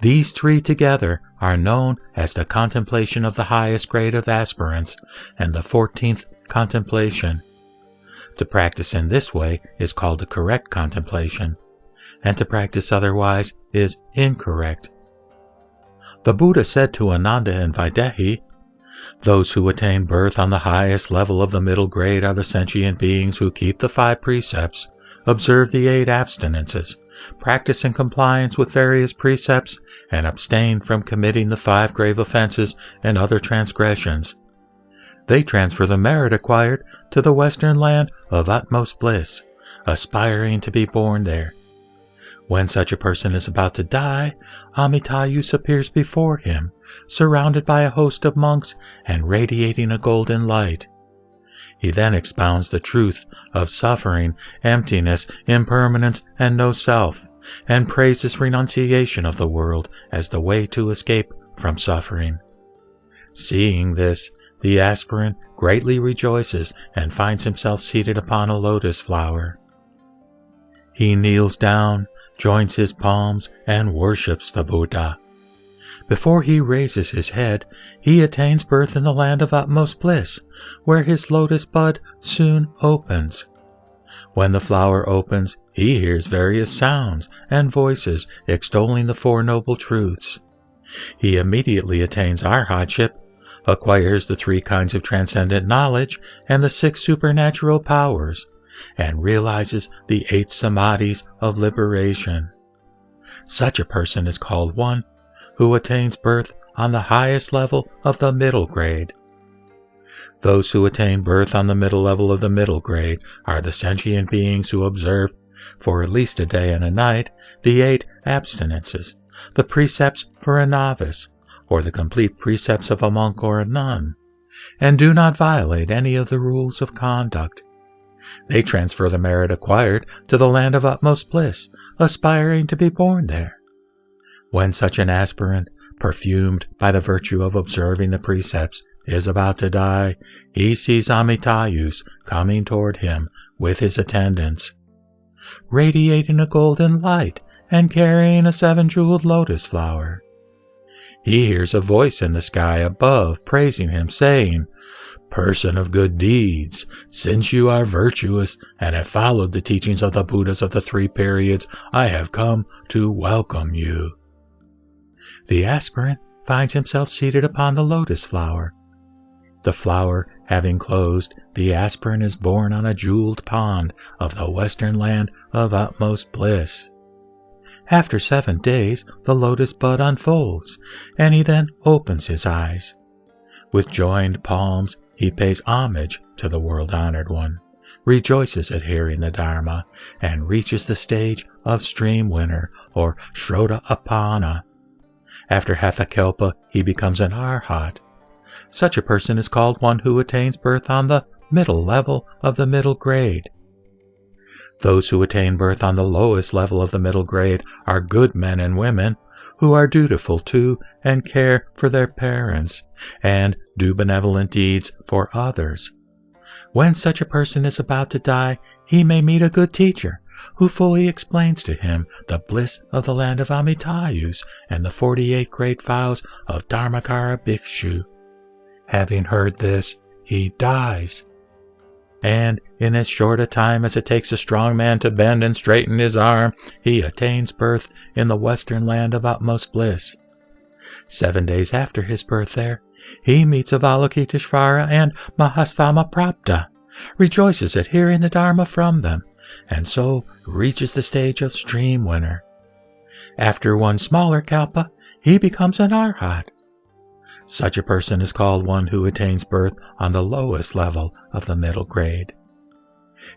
These three together are known as the contemplation of the highest grade of aspirants and the 14th contemplation. To practice in this way is called the correct contemplation, and to practice otherwise is incorrect. The Buddha said to Ananda and Vaidehi, Those who attain birth on the highest level of the middle grade are the sentient beings who keep the five precepts, observe the eight abstinences, practice in compliance with various precepts, and abstain from committing the five grave offenses and other transgressions. They transfer the merit acquired to the western land of utmost bliss, aspiring to be born there. When such a person is about to die, Amitayus appears before him, surrounded by a host of monks and radiating a golden light. He then expounds the truth of suffering, emptiness, impermanence, and no self, and praises renunciation of the world as the way to escape from suffering. Seeing this, the aspirant greatly rejoices and finds himself seated upon a lotus flower. He kneels down, joins his palms, and worships the Buddha. Before he raises his head, he attains birth in the land of utmost bliss, where his lotus bud soon opens. When the flower opens, he hears various sounds and voices extolling the Four Noble Truths. He immediately attains arhatship, acquires the three kinds of transcendent knowledge and the six supernatural powers, and realizes the eight samadhis of liberation. Such a person is called one who attains birth on the highest level of the middle grade. Those who attain birth on the middle level of the middle grade are the sentient beings who observe, for at least a day and a night, the eight abstinences, the precepts for a novice, or the complete precepts of a monk or a nun, and do not violate any of the rules of conduct. They transfer the merit acquired to the land of utmost bliss, aspiring to be born there. When such an aspirant, perfumed by the virtue of observing the precepts, is about to die, he sees Amitayus coming toward him with his attendants, radiating a golden light and carrying a seven-jeweled lotus flower. He hears a voice in the sky above praising him, saying, Person of good deeds, since you are virtuous and have followed the teachings of the Buddhas of the three periods, I have come to welcome you. The aspirant finds himself seated upon the lotus flower. The flower having closed, the aspirant is born on a jeweled pond of the western land of utmost bliss. After seven days, the lotus bud unfolds, and he then opens his eyes. With joined palms, he pays homage to the world honored one, rejoices at hearing the Dharma, and reaches the stage of stream winner or Srotapanna, after half a kalpa, he becomes an arhat. Such a person is called one who attains birth on the middle level of the middle grade. Those who attain birth on the lowest level of the middle grade are good men and women who are dutiful to and care for their parents and do benevolent deeds for others. When such a person is about to die, he may meet a good teacher who fully explains to him the bliss of the land of Amitayus and the 48 great vows of Dharmakara Bhikshu. Having heard this, he dies. And in as short a time as it takes a strong man to bend and straighten his arm, he attains birth in the western land of utmost bliss. Seven days after his birth there, he meets Avalokiteshvara and Mahastamaprapta, rejoices at hearing the Dharma from them, and so reaches the stage of stream winner. After one smaller kalpa, he becomes an arhat. Such a person is called one who attains birth on the lowest level of the middle grade.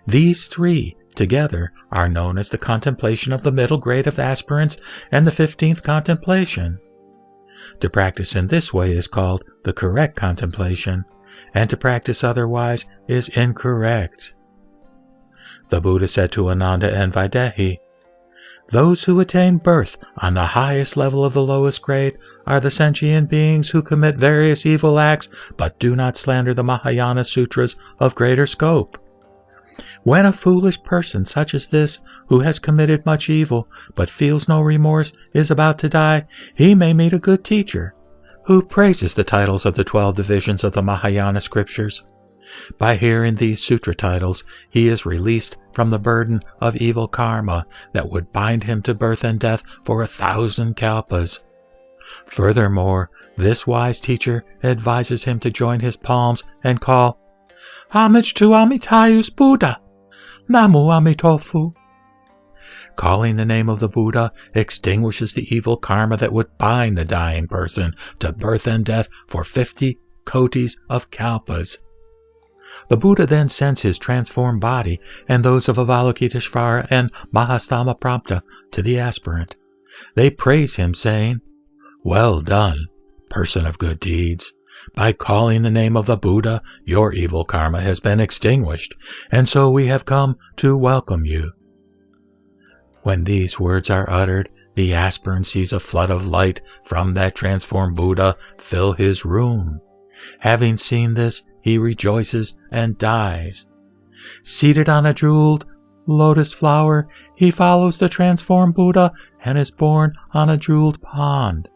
These three together are known as the contemplation of the middle grade of aspirants and the fifteenth contemplation. To practice in this way is called the correct contemplation, and to practice otherwise is incorrect. The Buddha said to Ananda and Vaidehi, Those who attain birth on the highest level of the lowest grade are the sentient beings who commit various evil acts but do not slander the Mahayana Sutras of greater scope. When a foolish person such as this, who has committed much evil but feels no remorse, is about to die, he may meet a good teacher, who praises the titles of the twelve divisions of the Mahayana scriptures. By hearing these sutra titles, he is released from the burden of evil karma that would bind him to birth and death for a thousand kalpas. Furthermore, this wise teacher advises him to join his palms and call, Homage to Amitayus Buddha! Namu Amitofu! Calling the name of the Buddha extinguishes the evil karma that would bind the dying person to birth and death for 50 kotis of kalpas. The Buddha then sends his transformed body and those of Avalokiteshvara and Mahastamaprapta to the aspirant. They praise him, saying, Well done, person of good deeds. By calling the name of the Buddha, your evil karma has been extinguished, and so we have come to welcome you. When these words are uttered, the aspirant sees a flood of light from that transformed Buddha fill his room. Having seen this, he rejoices and dies. Seated on a jeweled lotus flower, he follows the transformed Buddha and is born on a jeweled pond.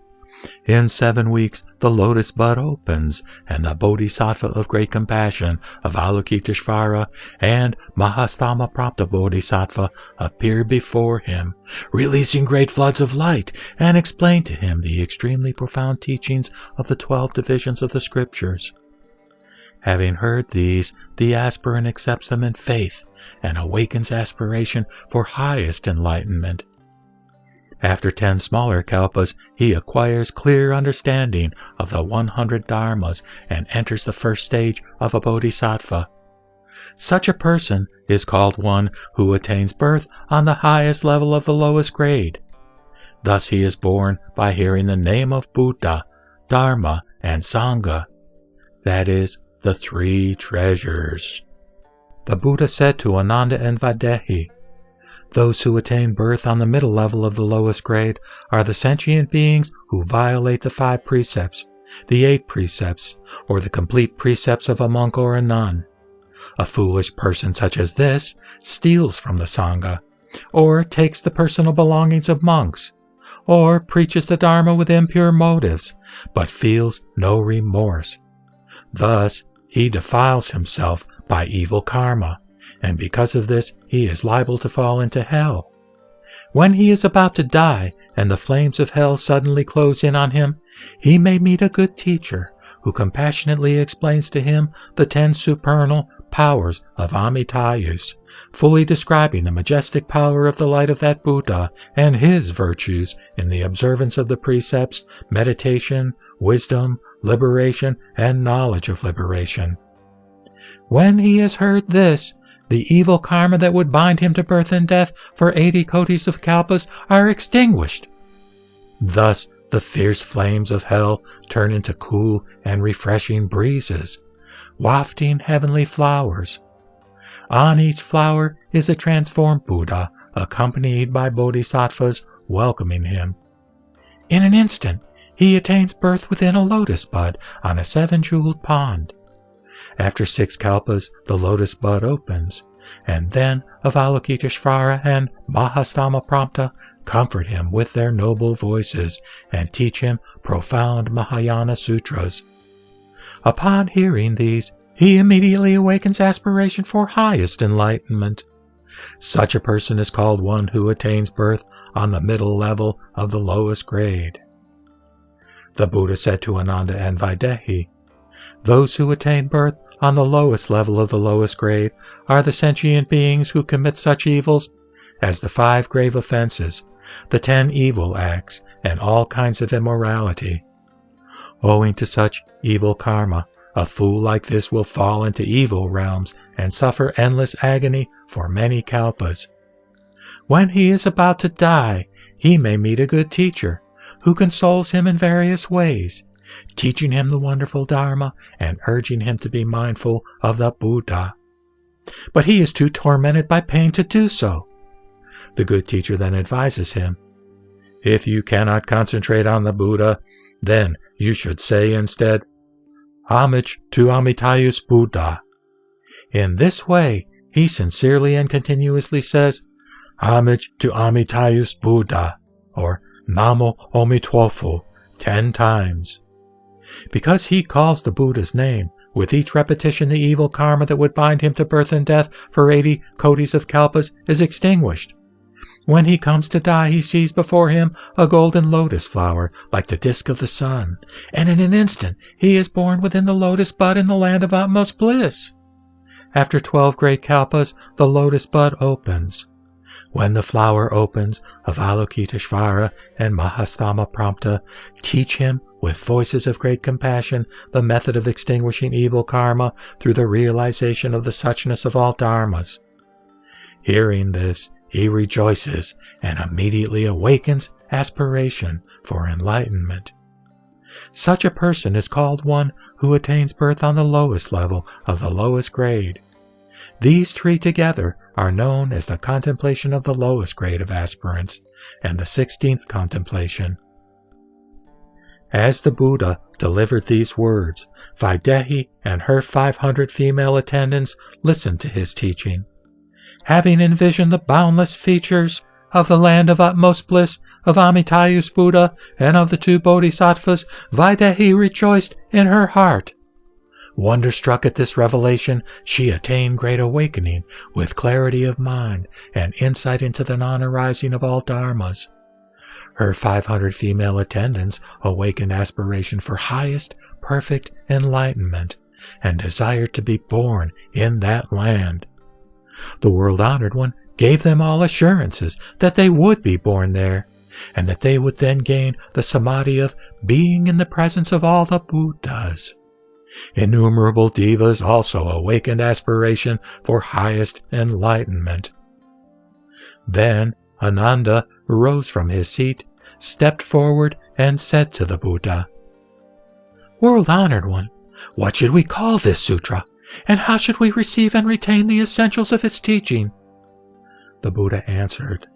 In seven weeks, the lotus bud opens, and the Bodhisattva of great compassion Avalokiteshvara and Mahastamaprapta Bodhisattva appear before him, releasing great floods of light, and explain to him the extremely profound teachings of the twelve divisions of the scriptures. Having heard these, the aspirant accepts them in faith and awakens aspiration for highest enlightenment. After ten smaller kalpas, he acquires clear understanding of the 100 dharmas and enters the first stage of a bodhisattva. Such a person is called one who attains birth on the highest level of the lowest grade. Thus he is born by hearing the name of Buddha, Dharma, and Sangha. That is, the three treasures. The Buddha said to Ananda and Vaidehi, Those who attain birth on the middle level of the lowest grade are the sentient beings who violate the five precepts, the eight precepts, or the complete precepts of a monk or a nun. A foolish person such as this steals from the Sangha, or takes the personal belongings of monks, or preaches the Dharma with impure motives, but feels no remorse. Thus, he defiles himself by evil karma, and because of this, he is liable to fall into hell. When he is about to die and the flames of hell suddenly close in on him, he may meet a good teacher who compassionately explains to him the ten supernal powers of Amitayus, fully describing the majestic power of the light of that Buddha and his virtues in the observance of the precepts, meditation, wisdom, liberation, and knowledge of liberation. When he has heard this, the evil karma that would bind him to birth and death for eighty kotis of kalpas are extinguished. Thus the fierce flames of hell turn into cool and refreshing breezes, wafting heavenly flowers. On each flower is a transformed Buddha, accompanied by bodhisattvas welcoming him. In an instant, he attains birth within a lotus bud on a seven jeweled pond. After six kalpas, the lotus bud opens, and then Avalokiteshvara and Mahastamaprapta comfort him with their noble voices and teach him profound Mahayana sutras. Upon hearing these, he immediately awakens aspiration for highest enlightenment. Such a person is called one who attains birth on the middle level of the lowest grade. The Buddha said to Ananda and Vaidehi, Those who attain birth on the lowest level of the lowest grade are the sentient beings who commit such evils as the five grave offenses, the ten evil acts, and all kinds of immorality. Owing to such evil karma, a fool like this will fall into evil realms and suffer endless agony for many kalpas. When he is about to die, he may meet a good teacher who consoles him in various ways, teaching him the wonderful Dharma and urging him to be mindful of the Buddha. But he is too tormented by pain to do so. The good teacher then advises him If you cannot concentrate on the Buddha, then you should say instead, Homage to Amitayus Buddha. In this way, he sincerely and continuously says, Homage to Amitayus Buddha, or Namo Amituofo, ten times. Because he calls the Buddha's name, with each repetition the evil karma that would bind him to birth and death for 80 kotis of kalpas is extinguished. When he comes to die, he sees before him a golden lotus flower like the disk of the sun, and in an instant he is born within the lotus bud in the land of utmost bliss. After twelve great kalpas, the lotus bud opens. When the flower opens, Avalokiteshvara and Mahastamaprapta teach him with voices of great compassion the method of extinguishing evil karma through the realization of the suchness of all dharmas. Hearing this, he rejoices and immediately awakens aspiration for enlightenment. Such a person is called one who attains birth on the lowest level of the lowest grade. These three together are known as the contemplation of the lowest grade of aspirants and the sixteenth contemplation. As the Buddha delivered these words, Vaidehi and her 500 female attendants listened to his teaching having envisioned the boundless features of the land of utmost bliss of Amitayus Buddha and of the two bodhisattvas, Vaidehi rejoiced in her heart. Wonderstruck at this revelation, she attained great awakening with clarity of mind and insight into the non arising of all dharmas. Her 500 female attendants awakened aspiration for highest, perfect enlightenment and desired to be born in that land. The world honored one gave them all assurances that they would be born there, and that they would then gain the samadhi of being in the presence of all the Buddhas. Innumerable devas also awakened aspiration for highest enlightenment. Then Ananda rose from his seat, stepped forward, and said to the Buddha, World honored one, what should we call this sutra? And how should we receive and retain the essentials of its teaching? The Buddha answered,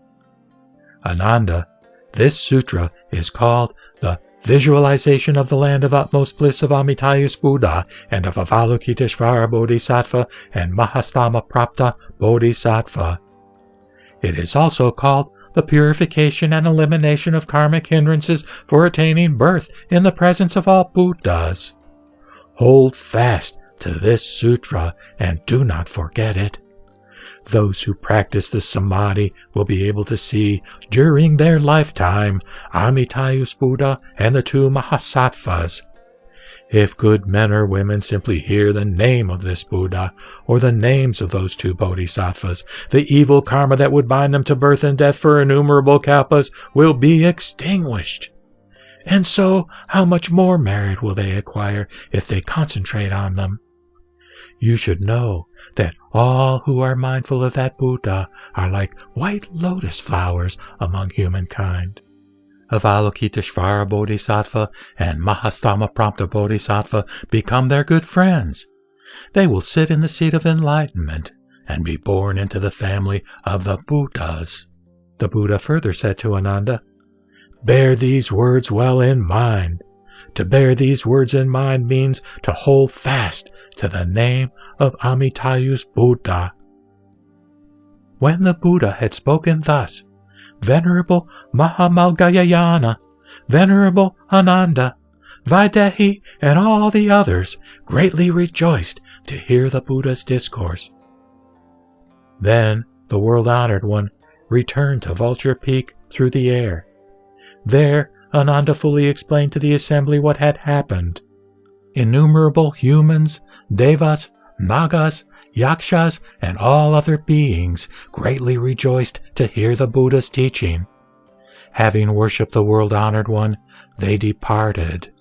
Ananda, this sutra is called the Visualization of the Land of Utmost Bliss of Amitayus Buddha and of Avalokiteshvara Bodhisattva and Mahastamaprapta Bodhisattva. It is also called the purification and elimination of karmic hindrances for attaining birth in the presence of all Buddhas. Hold fast to this sutra and do not forget it. Those who practice the samadhi will be able to see during their lifetime Amitayus Buddha and the two Mahasattvas. If good men or women simply hear the name of this Buddha or the names of those two Bodhisattvas, the evil karma that would bind them to birth and death for innumerable kalpas will be extinguished. And so, how much more merit will they acquire if they concentrate on them? You should know that all who are mindful of that Buddha are like white lotus flowers among humankind. Avalokiteshvara Bodhisattva and Mahastamaprapta Bodhisattva become their good friends. They will sit in the seat of enlightenment and be born into the family of the Buddhas. The Buddha further said to Ananda, Bear these words well in mind. To bear these words in mind means to hold fast to the name of Amitayus Buddha. When the Buddha had spoken thus, Venerable Mahamaudgalyayana, Venerable Ananda, Vaidehi, and all the others greatly rejoiced to hear the Buddha's discourse. Then the world honored one returned to Vulture Peak through the air. There, Ananda fully explained to the assembly what had happened. Innumerable humans, devas, nagas, yakshas, and all other beings greatly rejoiced to hear the Buddha's teaching. Having worshipped the world honored one, they departed.